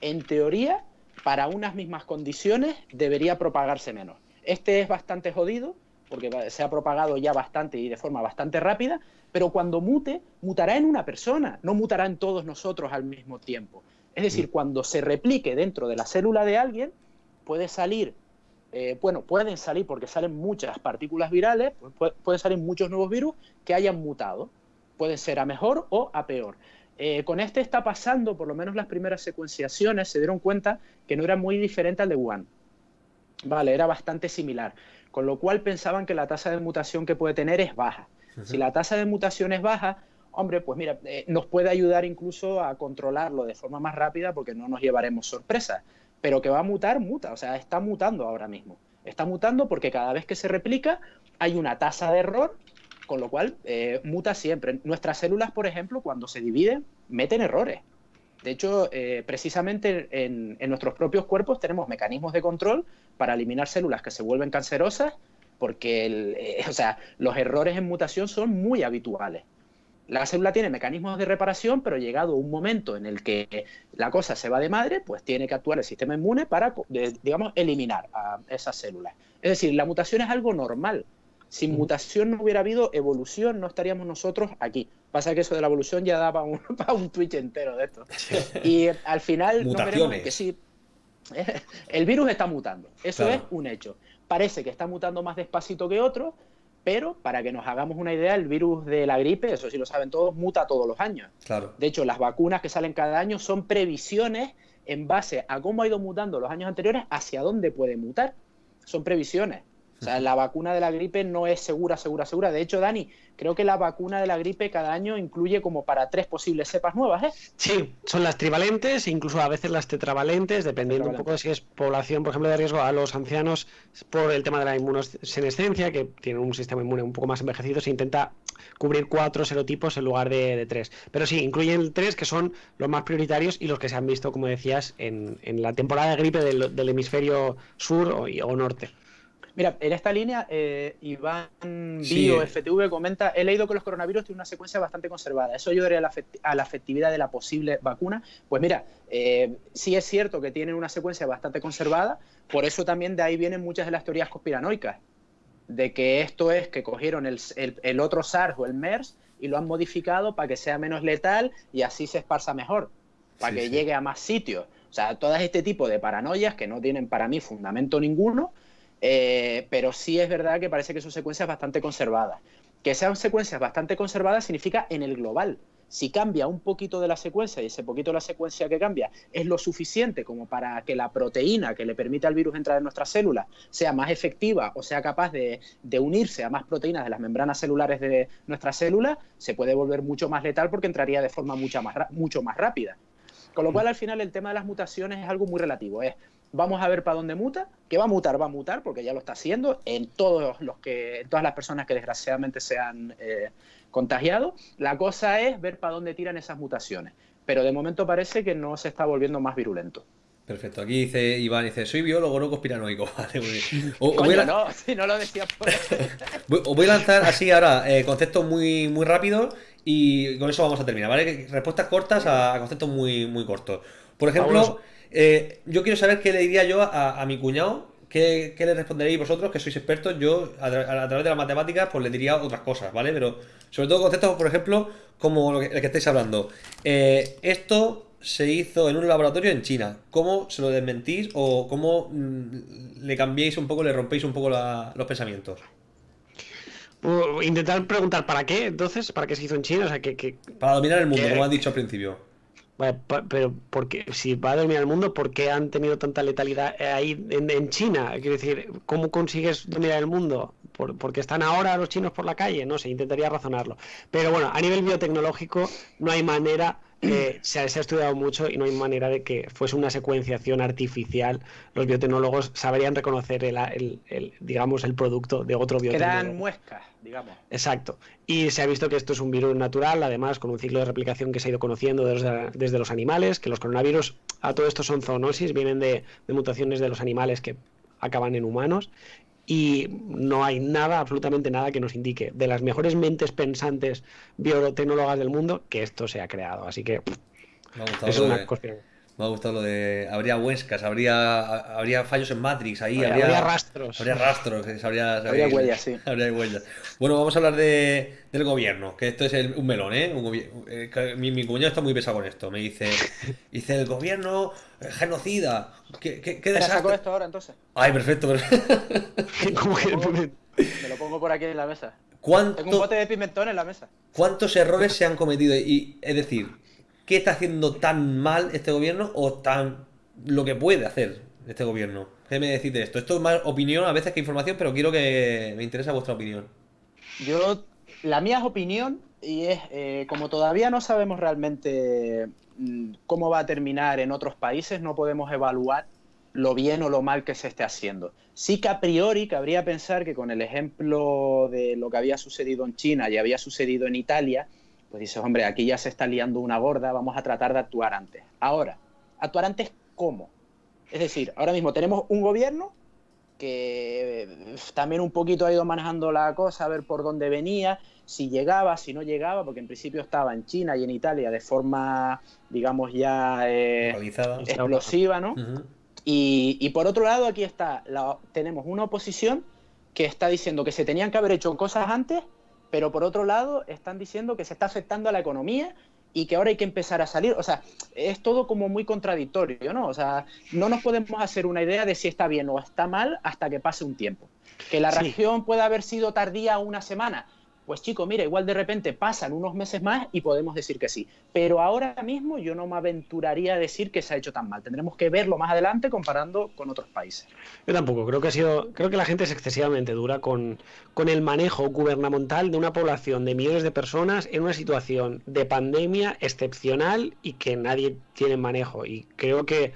C: en teoría, para unas mismas condiciones, debería propagarse menos. Este es bastante jodido, porque se ha propagado ya bastante y de forma bastante rápida, pero cuando mute, mutará en una persona, no mutará en todos nosotros al mismo tiempo. Es decir, cuando se replique dentro de la célula de alguien, puede salir, eh, bueno, pueden salir porque salen muchas partículas virales, pu- pueden salir muchos nuevos virus que hayan mutado. Pueden ser a mejor o a peor. Eh, con este está pasando, por lo menos las primeras secuenciaciones se dieron cuenta que no era muy diferente al de Wuhan. Vale, era bastante similar. Con lo cual pensaban que la tasa de mutación que puede tener es baja. Si la tasa de mutación es baja, hombre, pues mira, eh, nos puede ayudar incluso a controlarlo de forma más rápida porque no nos llevaremos sorpresas. Pero que va a mutar, muta. O sea, está mutando ahora mismo. Está mutando porque cada vez que se replica hay una tasa de error, con lo cual eh, muta siempre. Nuestras células, por ejemplo, cuando se dividen, meten errores. De hecho, eh, precisamente en, en nuestros propios cuerpos tenemos mecanismos de control para eliminar células que se vuelven cancerosas, porque el, eh, (laughs) o sea, los errores en mutación son muy habituales. La célula tiene mecanismos de reparación, pero llegado un momento en el que la cosa se va de madre, pues tiene que actuar el sistema inmune para, digamos, eliminar a esas células. Es decir, la mutación es algo normal. Sin mutación no hubiera habido evolución, no estaríamos nosotros aquí. Pasa que eso de la evolución ya daba un, (laughs) para un Twitch entero de esto. Y al final nos veremos
A: Mutaciones.
C: que sí. (laughs) El virus está mutando, eso
A: Claro.
C: es un hecho. Parece que está mutando más despacito que otros, pero para que nos hagamos una idea, el virus de la gripe, eso sí lo saben todos, muta todos los años.
A: Claro.
C: De hecho, las vacunas que salen cada año son previsiones en base a cómo ha ido mutando los años anteriores hacia dónde puede mutar. Son previsiones. O sea, la vacuna de la gripe no es segura, segura, segura. De hecho, Dani, creo que la vacuna de la gripe cada año incluye como para tres posibles cepas nuevas, ¿eh?
B: Sí, son las trivalentes, incluso a veces las tetravalentes, dependiendo un poco de si es población, por ejemplo, de riesgo a los ancianos por el tema de la inmunosenescencia, que tienen un sistema inmune un poco más envejecido, se intenta cubrir cuatro serotipos en lugar de, de tres. Pero sí, incluyen tres que son los más prioritarios y los que se han visto, como decías, en, en la temporada de gripe del, del hemisferio sur o, o norte.
C: Mira, en esta línea, eh, Iván
A: Sí.
C: Bio FTV comenta, he leído que los coronavirus tienen una secuencia bastante conservada. ¿Eso ayudaría a la, efect- a la efectividad de la posible vacuna? Pues mira, eh, sí es cierto que tienen una secuencia bastante conservada, por eso también de ahí vienen muchas de las teorías conspiranoicas, de que esto es que cogieron el, el- el otro SARS o el MERS y lo han modificado para que sea menos letal y así se esparza mejor, para
A: Sí,
C: que
A: sí.
C: llegue a más sitios. O sea, todo este tipo de paranoias que no tienen para mí fundamento ninguno, eh, pero sí es verdad que parece que son secuencias bastante conservadas. Que sean secuencias bastante conservadas significa en el global. Si cambia un poquito de la secuencia y ese poquito de la secuencia que cambia es lo suficiente como para que la proteína que le permite al virus entrar en nuestras células sea más efectiva o sea capaz de, unirse a más proteínas de las membranas celulares de nuestras células, se puede volver mucho más letal porque entraría de forma mucho más, rápida. Con lo cual, al final, el tema de las mutaciones es algo muy relativo. Es vamos a ver para dónde muta, que va a mutar, va a mutar, porque ya lo está haciendo en todos los que, todas las personas que desgraciadamente se han eh, contagiado. La cosa es ver para dónde tiran esas mutaciones. Pero de momento parece que no se está volviendo más virulento.
A: Perfecto. Aquí dice Iván, dice, soy biólogo, no conspiranoico. (laughs) Vale, muy
C: bien. Coño, no, (laughs) si no lo decía por (laughs)
A: Os voy a lanzar así ahora eh, conceptos muy, muy rápidos y con eso vamos a terminar, ¿vale? Respuestas cortas a, conceptos muy, muy cortos. Por ejemplo, eh, yo quiero saber qué le diría yo a, mi cuñado, qué, le responderéis vosotros, que sois expertos. Yo, a, través de las matemáticas, pues le diría otras cosas, ¿vale? Pero sobre todo conceptos, por ejemplo, como lo que, el que estáis hablando. Eh, esto se hizo en un laboratorio en China. ¿Cómo se lo desmentís o cómo mm, le cambiéis un poco, le rompéis un poco los pensamientos?
B: intentar preguntar para qué, entonces, para qué se hizo en China, o sea, que...
A: Para dominar el mundo, como has dicho al principio.
B: Pero porque si va a dominar el mundo, ¿por qué han tenido tanta letalidad ahí en, China? Quiero decir, ¿cómo consigues dominar el mundo? ¿Por, ¿Porque están ahora los chinos por la calle? No sé, intentaría razonarlo. Pero bueno, a nivel biotecnológico no hay manera se, ha, estudiado mucho y no hay manera de que fuese una secuenciación artificial. Los biotecnólogos sabrían reconocer el, digamos, el producto de otro biotecnólogo.
C: Quedan muescas, digamos.
B: Exacto. Y se ha visto que esto es un virus natural, además, con un ciclo de replicación que se ha ido conociendo desde, los animales, que los coronavirus, a todo esto son zoonosis, vienen de mutaciones de los animales que acaban en humanos y no hay nada, absolutamente nada que nos indique de las mejores mentes pensantes biotecnólogas del mundo que esto se ha creado. Así que
A: es una de, Me ha gustado lo de. Habría huescas, habría, habría fallos en Matrix ahí.
B: Habría, rastros.
A: Habría rastros. Habría,
C: habría, huellas, sí. (laughs)
A: Habría huellas. Bueno, vamos a hablar de, del gobierno, que esto es un melón, ¿eh? eh mi, mi, cuñado está muy pesado con esto. Me dice: (laughs) dice el gobierno genocida. ¿Qué, qué, qué
C: saco esto ahora entonces?
A: Ay, perfecto. (laughs)
C: Me lo pongo por aquí en la mesa.
A: ¿Cuánto...
C: Tengo un bote de pimentón en la mesa.
A: ¿Cuántos errores se han cometido? Y, es decir, ¿qué está haciendo tan mal este gobierno o tan lo que puede hacer este gobierno? ¿Qué me decís de esto? Esto es más opinión a veces que información, pero quiero que me interesa vuestra opinión.
C: Yo, la mía es opinión y es, eh, como todavía no sabemos realmente mm, cómo va a terminar en otros países, no podemos evaluar lo bien o lo mal que se esté haciendo. Sí que a priori cabría pensar que con el ejemplo de lo que había sucedido en China y había sucedido en Italia, pues dices, hombre, aquí ya se está liando una gorda, vamos a tratar de actuar antes. Ahora, ¿actuar antes cómo? Es decir, ahora mismo tenemos un gobierno que también un poquito ha ido manejando la cosa, a ver por dónde venía, si llegaba, si no llegaba, porque en principio estaba en China y en Italia de forma, digamos, ya eh, explosiva, ¿no? Y, por otro lado, aquí está, tenemos una oposición que está diciendo que se tenían que haber hecho cosas antes, pero por otro lado están diciendo que se está afectando a la economía y que ahora hay que empezar a salir. O sea, es todo como muy contradictorio, ¿no? O sea, no nos podemos hacer una idea de si está bien o está mal hasta que pase un tiempo. Que la reacción pueda haber sido tardía una semana, pues chico, mira, igual de repente pasan unos meses más y podemos decir que sí. Pero ahora mismo yo no me aventuraría a decir que se ha hecho tan mal. Tendremos que verlo más adelante comparando con otros países.
B: Yo tampoco, creo que ha sido, creo que la gente es excesivamente dura con, con el manejo gubernamental de una población de millones de personas en una situación de pandemia excepcional y que nadie tiene manejo. Y creo que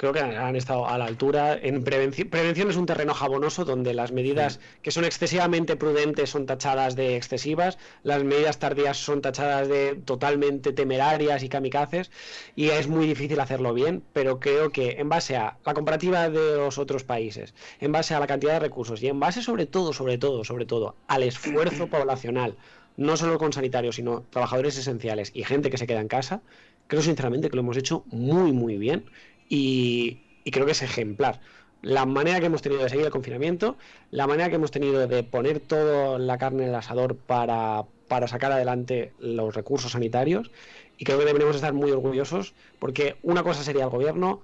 B: creo que han estado a la altura. En prevención, prevención es un terreno jabonoso donde las medidas que son excesivamente prudentes son tachadas de excesivas, las medidas tardías son tachadas de totalmente temerarias y kamikazes, y es muy difícil hacerlo bien, pero creo que en base a la comparativa de los otros países, en base a la cantidad de recursos y en base sobre todo, sobre todo, sobre todo al esfuerzo (clears throat) poblacional, no solo con sanitarios, sino trabajadores esenciales y gente que se queda en casa, creo sinceramente que lo hemos hecho muy, muy bien y, creo que es ejemplar. La manera que hemos tenido de seguir el confinamiento, la manera que hemos tenido de poner toda la carne en el asador para, para sacar adelante los recursos sanitarios y creo que deberíamos estar muy orgullosos porque una cosa sería el gobierno,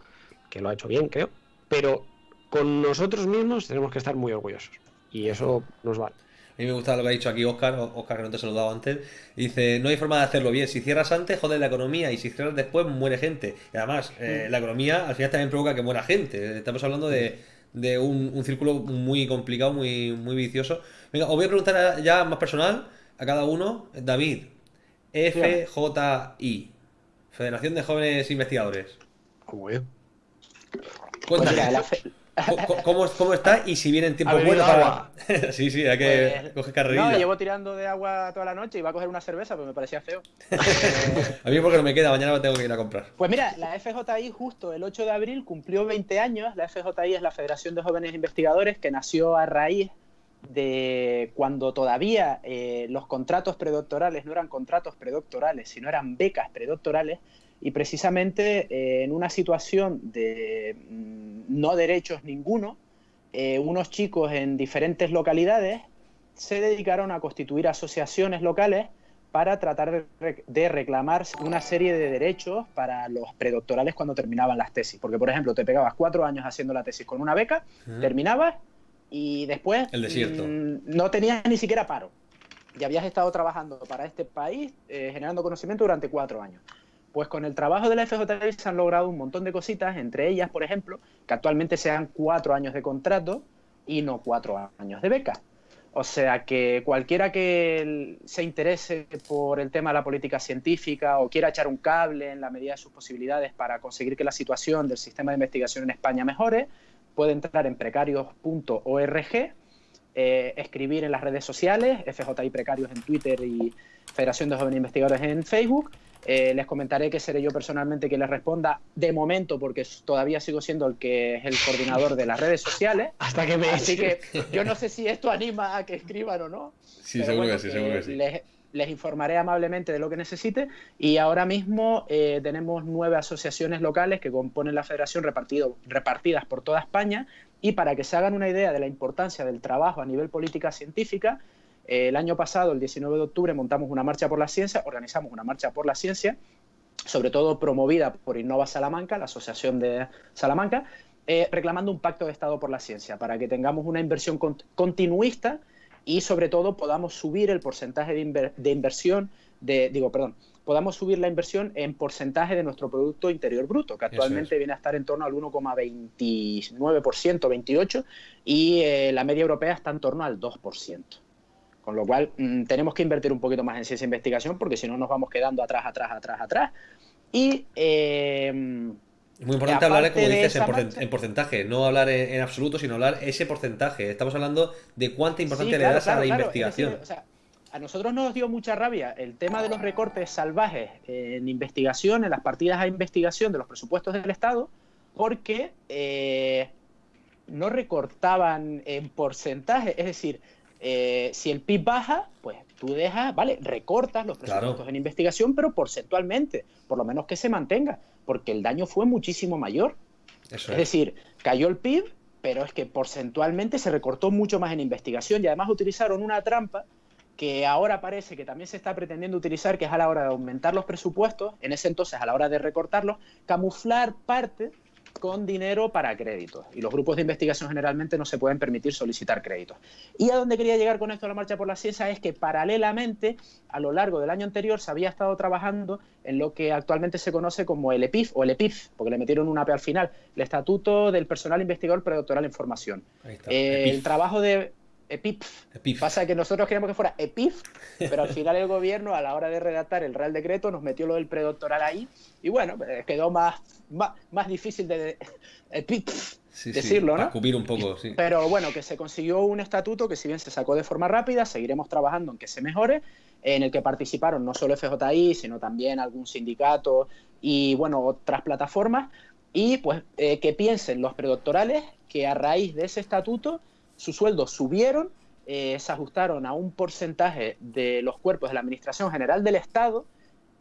B: que lo ha hecho bien, creo, pero con nosotros mismos tenemos que estar muy orgullosos y eso nos vale.
A: A mí me gusta lo que ha dicho aquí Oscar, Oscar que no te he saludado antes. Dice, no hay forma de hacerlo bien. Si cierras antes, joder la economía. Y si cierras después, muere gente. Y además, eh, mm. la economía al final también provoca que muera gente. Estamos hablando de, un, círculo muy complicado, muy, muy vicioso. Venga, os voy a preguntar ya más personal a cada uno. David, FJI, Federación de Jóvenes Investigadores.
B: ¿Cómo es?
A: Cuéntame. ¿Cómo, ¿Cómo, está y si viene en tiempo bueno para.? (laughs) sí, sí, hay que pues, coger carrerilla.
C: No, llevo tirando de agua toda la noche y iba a coger una cerveza, pero me parecía feo. (laughs)
A: a mí porque no me queda, mañana lo tengo que ir a comprar.
C: Pues mira, la FJI justo el 8 de abril cumplió 20 años. La FJI es la Federación de Jóvenes Investigadores que nació a raíz de cuando todavía eh, los contratos predoctorales no eran contratos predoctorales, sino eran becas predoctorales y precisamente eh, en una situación de mm, no derechos ninguno, eh, unos chicos en diferentes localidades se dedicaron a constituir asociaciones locales para tratar de, reclamar una serie de derechos para los predoctorales cuando terminaban las tesis. Porque, por ejemplo, te pegabas cuatro años haciendo la tesis con una beca, terminabas y después
A: mm,
C: no tenías ni siquiera paro. Y habías estado trabajando para este país, eh, generando conocimiento durante cuatro años. Pues con el trabajo de la FJI se han logrado un montón de cositas, entre ellas, por ejemplo, que actualmente sean cuatro años de contrato y no cuatro años de beca. O sea que cualquiera que se interese por el tema de la política científica o quiera echar un cable en la medida de sus posibilidades para conseguir que la situación del sistema de investigación en España mejore, puede entrar en precarios.org, eh, escribir en las redes sociales, FJI Precarios en Twitter y Federación de Jóvenes Investigadores en Facebook, eh, les comentaré que seré yo personalmente quien les responda de momento, porque todavía sigo siendo el que es el coordinador de las redes sociales. (laughs)
B: Hasta que me
C: Así que (laughs) yo no sé si esto anima a que escriban o no.
A: Sí, seguro que sí, seguro que sí.
C: Les, informaré amablemente de lo que necesite. Y ahora mismo eh, tenemos nueve asociaciones locales que componen la federación repartido, repartidas por toda España. Y para que se hagan una idea de la importancia del trabajo a nivel política científica, el año pasado, el 19 de octubre, montamos una marcha por la ciencia, organizamos una marcha por la ciencia, sobre todo promovida por Innova Salamanca, la Asociación de Salamanca, eh, reclamando un pacto de Estado por la ciencia, para que tengamos una inversión continuista y sobre todo podamos subir el porcentaje de, inversión, de, digo, perdón, podamos subir la inversión en porcentaje de nuestro Producto Interior Bruto, que actualmente viene a estar en torno al 1,29%, 28%, y eh, la media europea está en torno al 2%. Con lo cual, mm, tenemos que invertir un poquito más en ciencia e investigación porque si no nos vamos quedando atrás, atrás, atrás, atrás. Y.
A: Eh, muy importante hablar, como dices, en, porcentaje, no hablar en, absoluto, sino hablar ese porcentaje. Estamos hablando de cuánta importancia le das a la investigación.
C: a nosotros nos dio mucha rabia el tema de los recortes salvajes en investigación, en las partidas a investigación de los presupuestos del Estado, porque eh, no recortaban en porcentaje. Es decir, eh, si el PIB baja, pues tú dejas, vale, recortas los presupuestos en investigación, pero porcentualmente, por lo menos que se mantenga, porque el daño fue muchísimo mayor. es. decir, cayó el PIB, pero es que porcentualmente se recortó mucho más en investigación y además utilizaron una trampa que ahora parece que también se está pretendiendo utilizar, que es a la hora de aumentar los presupuestos, en ese entonces a la hora de recortarlos, camuflar parte con dinero para créditos. Y los grupos de investigación generalmente no se pueden permitir solicitar créditos. Y a donde quería llegar con esto a la marcha por la ciencia es que paralelamente, a lo largo del año anterior, se había estado trabajando en lo que actualmente se conoce como el EPIF o el EPIF, porque le metieron una P al final, el Estatuto del Personal Investigador Predoctoral en Formación. Eh, el trabajo de EPIF. Pasa que nosotros queríamos que fuera EPIF, (laughs) pero al final el gobierno, a la hora de redactar el Real Decreto, nos metió lo del predoctoral ahí, y bueno, pues, quedó más, más, difícil de, EPIF. decirlo, ¿no?
A: cubrir un poco, sí.
C: Pero bueno, que se consiguió un estatuto que si bien se sacó de forma rápida, seguiremos trabajando en que se mejore, en el que participaron no solo FJI, sino también algún sindicato y bueno, otras plataformas, y pues eh, que piensen los predoctorales que a raíz de ese estatuto sus sueldos subieron, eh, se ajustaron a un porcentaje de los cuerpos de la Administración General del Estado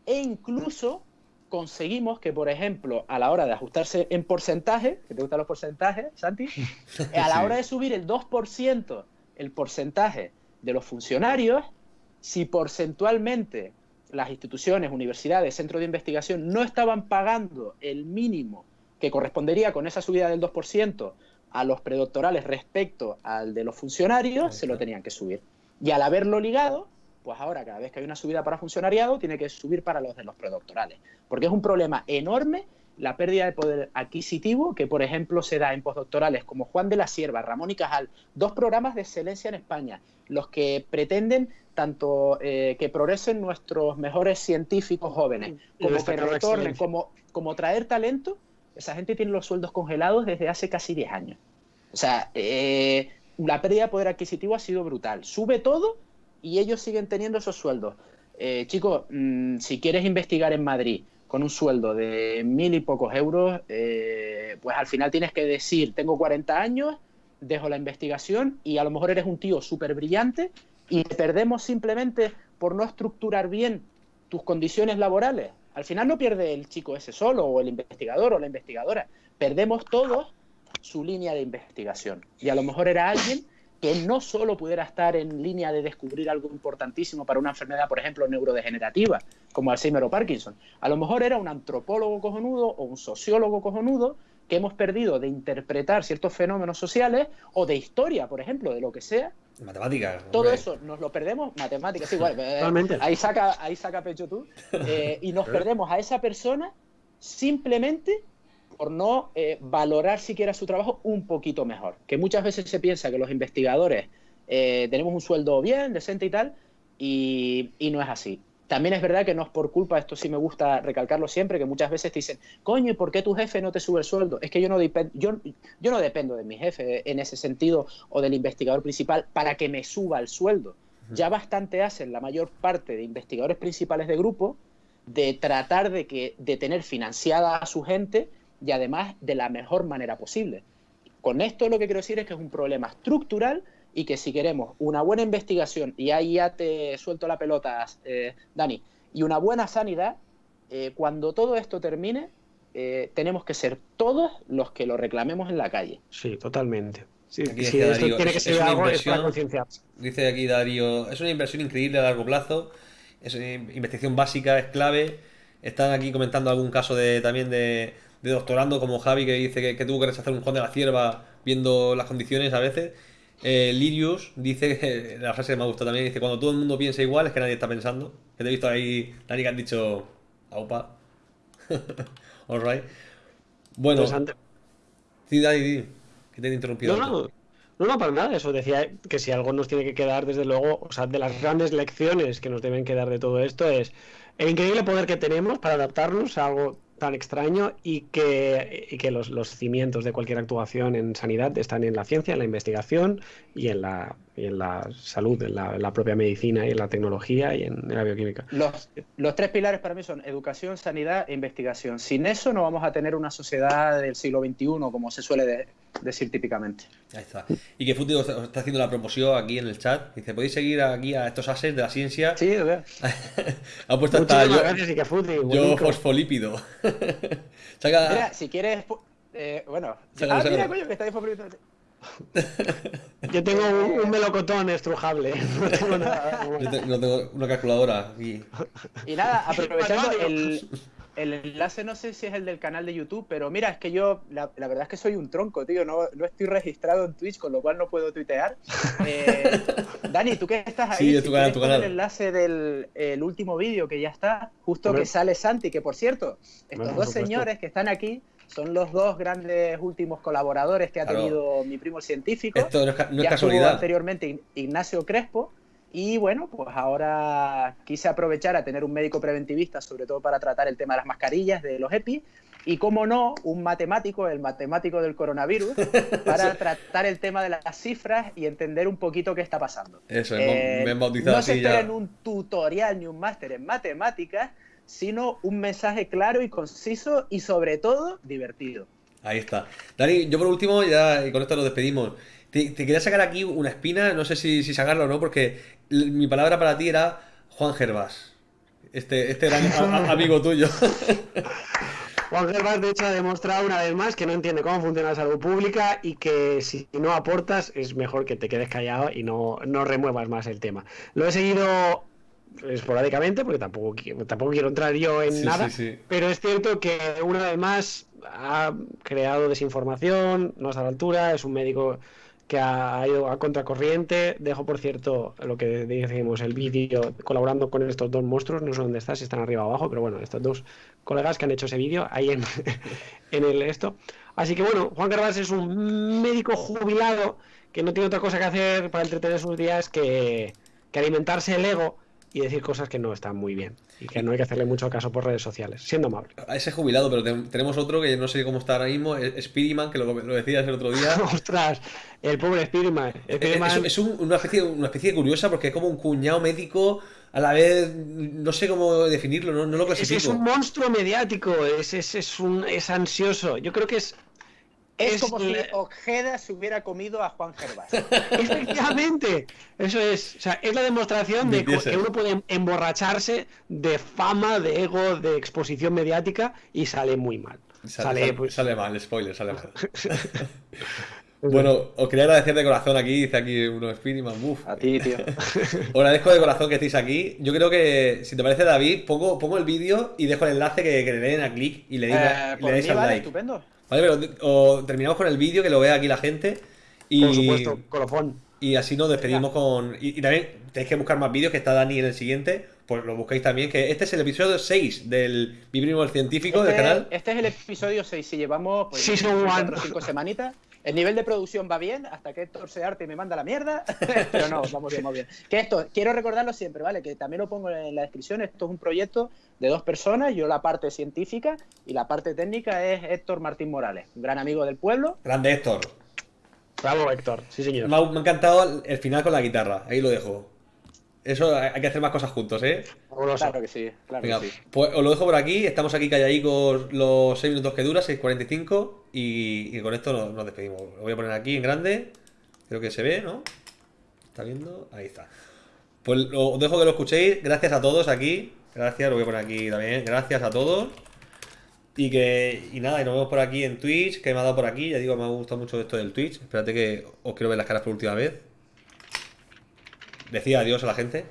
C: e incluso conseguimos que, por ejemplo, a la hora de ajustarse en porcentaje, que te gustan los porcentajes, Santi, (laughs) a la hora de subir el 2% el porcentaje de los funcionarios, si porcentualmente las instituciones, universidades, centros de investigación no estaban pagando el mínimo que correspondería con esa subida del 2% a los predoctorales respecto al de los funcionarios, se lo tenían que subir. Y al haberlo ligado, pues ahora cada vez que hay una subida para funcionariado, tiene que subir para los de los predoctorales. Porque es un problema enorme la pérdida de poder adquisitivo que, por ejemplo, se da en postdoctorales como Juan de la Sierva, Ramón y Cajal, dos programas de excelencia en España, los que pretenden tanto eh, que progresen nuestros mejores científicos jóvenes, como que retornen, como, como traer talento, esa gente tiene los sueldos congelados desde hace casi 10 años. O sea, eh, la pérdida de poder adquisitivo ha sido brutal. Sube todo y ellos siguen teniendo esos sueldos. Eh, chicos, mm, si quieres investigar en Madrid con un sueldo de mil y pocos euros, eh, pues al final tienes que decir, tengo 40 años, dejo la investigación y a lo mejor eres un tío súper brillante y perdemos simplemente por no estructurar bien tus condiciones laborales. Al final no pierde el chico ese solo o el investigador o la investigadora, perdemos todos su línea de investigación. Y a lo mejor era alguien que no solo pudiera estar en línea de descubrir algo importantísimo para una enfermedad, por ejemplo, neurodegenerativa, como Alzheimer o Parkinson. A lo mejor era un antropólogo cojonudo o un sociólogo cojonudo que hemos perdido de interpretar ciertos fenómenos sociales o de historia, por ejemplo, de lo que sea.
A: Matemáticas.
C: Todo eso nos lo perdemos, matemáticas, igual. (laughs) Eh, ahí saca, ahí saca pecho tú. Eh, y nos (laughs) perdemos a esa persona simplemente por no eh, valorar siquiera su trabajo un poquito mejor. Que muchas veces se piensa que los investigadores eh, tenemos un sueldo bien, decente y tal, y, no es así. También es verdad que no es por culpa, esto sí me gusta recalcarlo siempre, que muchas veces te dicen, coño, ¿y por qué tu jefe no te sube el sueldo? Es que yo no, yo, yo no dependo de mi jefe en ese sentido o del investigador principal para que me suba el sueldo. Ya bastante hacen la mayor parte de investigadores principales de grupo de tratar de, que, de tener financiada a su gente y además de la mejor manera posible. Con esto lo que quiero decir es que es un problema estructural y que si queremos una buena investigación, y ahí ya te suelto la pelota, eh, Dani, y una buena sanidad, eh, cuando todo esto termine, eh, tenemos que ser todos los que lo reclamemos en la calle.
B: Sí, totalmente. Sí,
A: tiene que ser algo Dice aquí Darío, es una inversión increíble a largo plazo, es una investigación básica, es clave. Están aquí comentando algún caso de también de, de doctorando como Javi que dice que, tuvo que rechazar un Juan de la Cierva viendo las condiciones a veces. Eh, Lirius dice, (laughs) la frase que me ha gustado también, dice, cuando todo el mundo piensa igual es que nadie está pensando. Que te he visto ahí, Dani, que has dicho, aupa. (laughs) Alright. Bueno. Sí, Dani, que te he interrumpido.
B: No, no, no, no, para nada. Eso decía que si algo nos tiene que quedar, desde luego, o sea, de las grandes lecciones que nos deben quedar de todo esto es el increíble poder que tenemos para adaptarnos a algo tan extraño y que, que los, los, cimientos de cualquier actuación en sanidad están en la ciencia, en la investigación y en la, en la salud, en la, propia medicina y en la tecnología y en, la bioquímica.
C: Los, los, tres pilares para mí son educación, sanidad e investigación. Sin eso no vamos a tener una sociedad del siglo XXI como se suele decir típicamente.
A: Ahí está. Y que Futi está haciendo la promoción aquí en el chat. Dice, ¿podéis seguir aquí a estos ases de la ciencia?
B: Sí, lo veo. (laughs)
A: ha puesto hasta yo,
B: gracias, y que Futi,
A: yo fosfolípido. (laughs)
C: Mira, si quieres... Eh, bueno, ah, mira, coño, que está fosfolípido. (laughs)
B: Yo tengo un, melocotón estrujable. No tengo, nada,
A: no tengo una calculadora. Y,
C: y nada, aprovechando el, el enlace no sé si es el del canal de YouTube, pero mira, es que yo, la, verdad es que soy un tronco, tío, no, no, estoy registrado en Twitch, con lo cual no puedo tuitear. (laughs) Eh, Dani, tú que estás ahí,
A: sí, tu canal, tu canal.
C: el enlace del el último vídeo que ya está, justo que sale Santi, que por cierto, estos dos señores que están aquí son los dos grandes últimos colaboradores que ha tenido mi primo científico.
A: Esto no es, no es casualidad.
C: anteriormente Ignacio Crespo, y bueno, pues ahora quise aprovechar a tener un médico preventivista, sobre todo para tratar el tema de las mascarillas, de los EPI, y como no, un matemático, el matemático del coronavirus, (laughs) para tratar el tema de las cifras y entender un poquito qué está pasando.
A: Eso, me he bautizado
C: No se esperen un tutorial ni un máster en matemáticas, sino un mensaje claro y conciso y sobre todo divertido.
A: Ahí está. Dani, yo por último, ya y con esto nos despedimos. Te, quería sacar aquí una espina, no sé si, si sacarlo o no, porque mi palabra para ti era Juan Gervás. Este, este era amigo tuyo. (laughs)
B: Juan Gervás, de hecho, ha demostrado una vez más que no entiende cómo funciona la salud pública y que si no aportas es mejor que te quedes callado y no, no remuevas más el tema. Lo he seguido esporádicamente porque tampoco, tampoco quiero entrar yo en nada, pero es cierto que una vez más ha creado desinformación, no está a la altura, es un médico que ha ido a contracorriente. Dejo, por cierto, lo que decimos, el vídeo colaborando con estos dos monstruos. No sé dónde está, si están arriba o abajo, pero bueno, estos dos colegas que han hecho ese vídeo ahí en, (laughs) en el esto. Así que bueno, Juan Carvás es un médico jubilado que no tiene otra cosa que hacer para entretener sus días que, que alimentarse el ego y decir cosas que no están muy bien y que no hay que hacerle mucho caso por redes sociales, siendo amable.
A: A ese jubilado, pero te- tenemos otro que no sé cómo está ahora mismo, Spiderman, que lo, lo decías el otro día. (laughs)
B: Ostras, el pobre Spiderman.
A: Es,
B: Spiderman-
A: es un- una, especie, una especie curiosa porque es como un cuñado médico, a la vez, no sé cómo definirlo, no, no lo
B: es, es
A: clasifico.
B: un monstruo mediático, es, es, es, un, es ansioso. Yo creo que es
C: Es,
B: Es
C: como si Ojeda se hubiera comido a Juan Gervás. (laughs)
B: Efectivamente, eso es, o sea, es la demostración de
A: Dices.
B: que uno puede emborracharse de fama, de ego, de exposición mediática y sale muy mal.
A: Sale,
B: Sale,
A: sale-
B: pues-
A: sale mal, spoiler, sale mal. (laughs) (laughs) bueno, os quería agradecer de corazón aquí, dice aquí uno Spiderman, uff.
C: A ti, tío.
A: Os agradezco de corazón que estéis aquí. Yo creo que, si te parece, David, pongo, pongo el vídeo y dejo el enlace que, que le den a clic y le, diga-
C: Eh,
A: le deis
C: mí,
A: al
C: vale,
A: like.
C: estupendo.
A: Vale, pero o terminamos con el vídeo que lo vea aquí la gente. Y,
B: Por supuesto, colofón.
A: y así nos despedimos con. Y, y también tenéis que buscar más vídeos que está Dani en el siguiente. Pues lo buscáis también. Que este es el episodio 6 del Mi Primo el Científico del
C: Este,
A: canal.
C: este es el episodio 6. Si llevamos pues,
B: Season
C: cuatro
B: one.
C: o cinco semanitas. El nivel de producción va bien, hasta que Héctor se arte y me manda la mierda. (laughs) Pero no, vamos bien, vamos bien. Que esto, quiero recordarlo siempre, ¿vale? Que también lo pongo en la descripción. Esto es un proyecto de dos personas. Yo la parte científica y la parte técnica es Héctor Martín Morales, un gran amigo del pueblo.
A: Grande Héctor.
B: Bravo, Héctor. Sí, señor.
A: Me ha, me ha encantado el final con la guitarra. Ahí lo dejo. Eso hay que hacer más cosas juntos, ¿eh?
C: Claro que sí, claro
A: Venga,
C: que sí.
A: pues os lo dejo por aquí. Estamos aquí calladicos los 6 minutos que dura, 6.45. Y, y con esto nos, nos despedimos. Lo voy a poner aquí en grande. Creo que se ve, ¿no? ¿Está viendo? Ahí está. Pues lo- os dejo que lo escuchéis. Gracias a todos aquí. Gracias, lo voy a poner aquí también. Gracias a todos. Y que. Y nada, y nos vemos por aquí en Twitch. Que me ha dado por aquí. Ya digo, me ha gustado mucho esto del Twitch. Espérate que os quiero ver las caras por última vez. Decía adiós a la gente.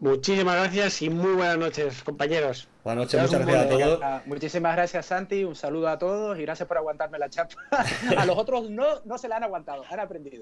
B: Muchísimas gracias y muy buenas noches, compañeros.
A: Buenas noches, muchas gracias a todos.
C: Muchísimas gracias, Santi. Un saludo a todos y gracias por aguantarme la chapa. (laughs) A los otros no, no se la han aguantado, han aprendido.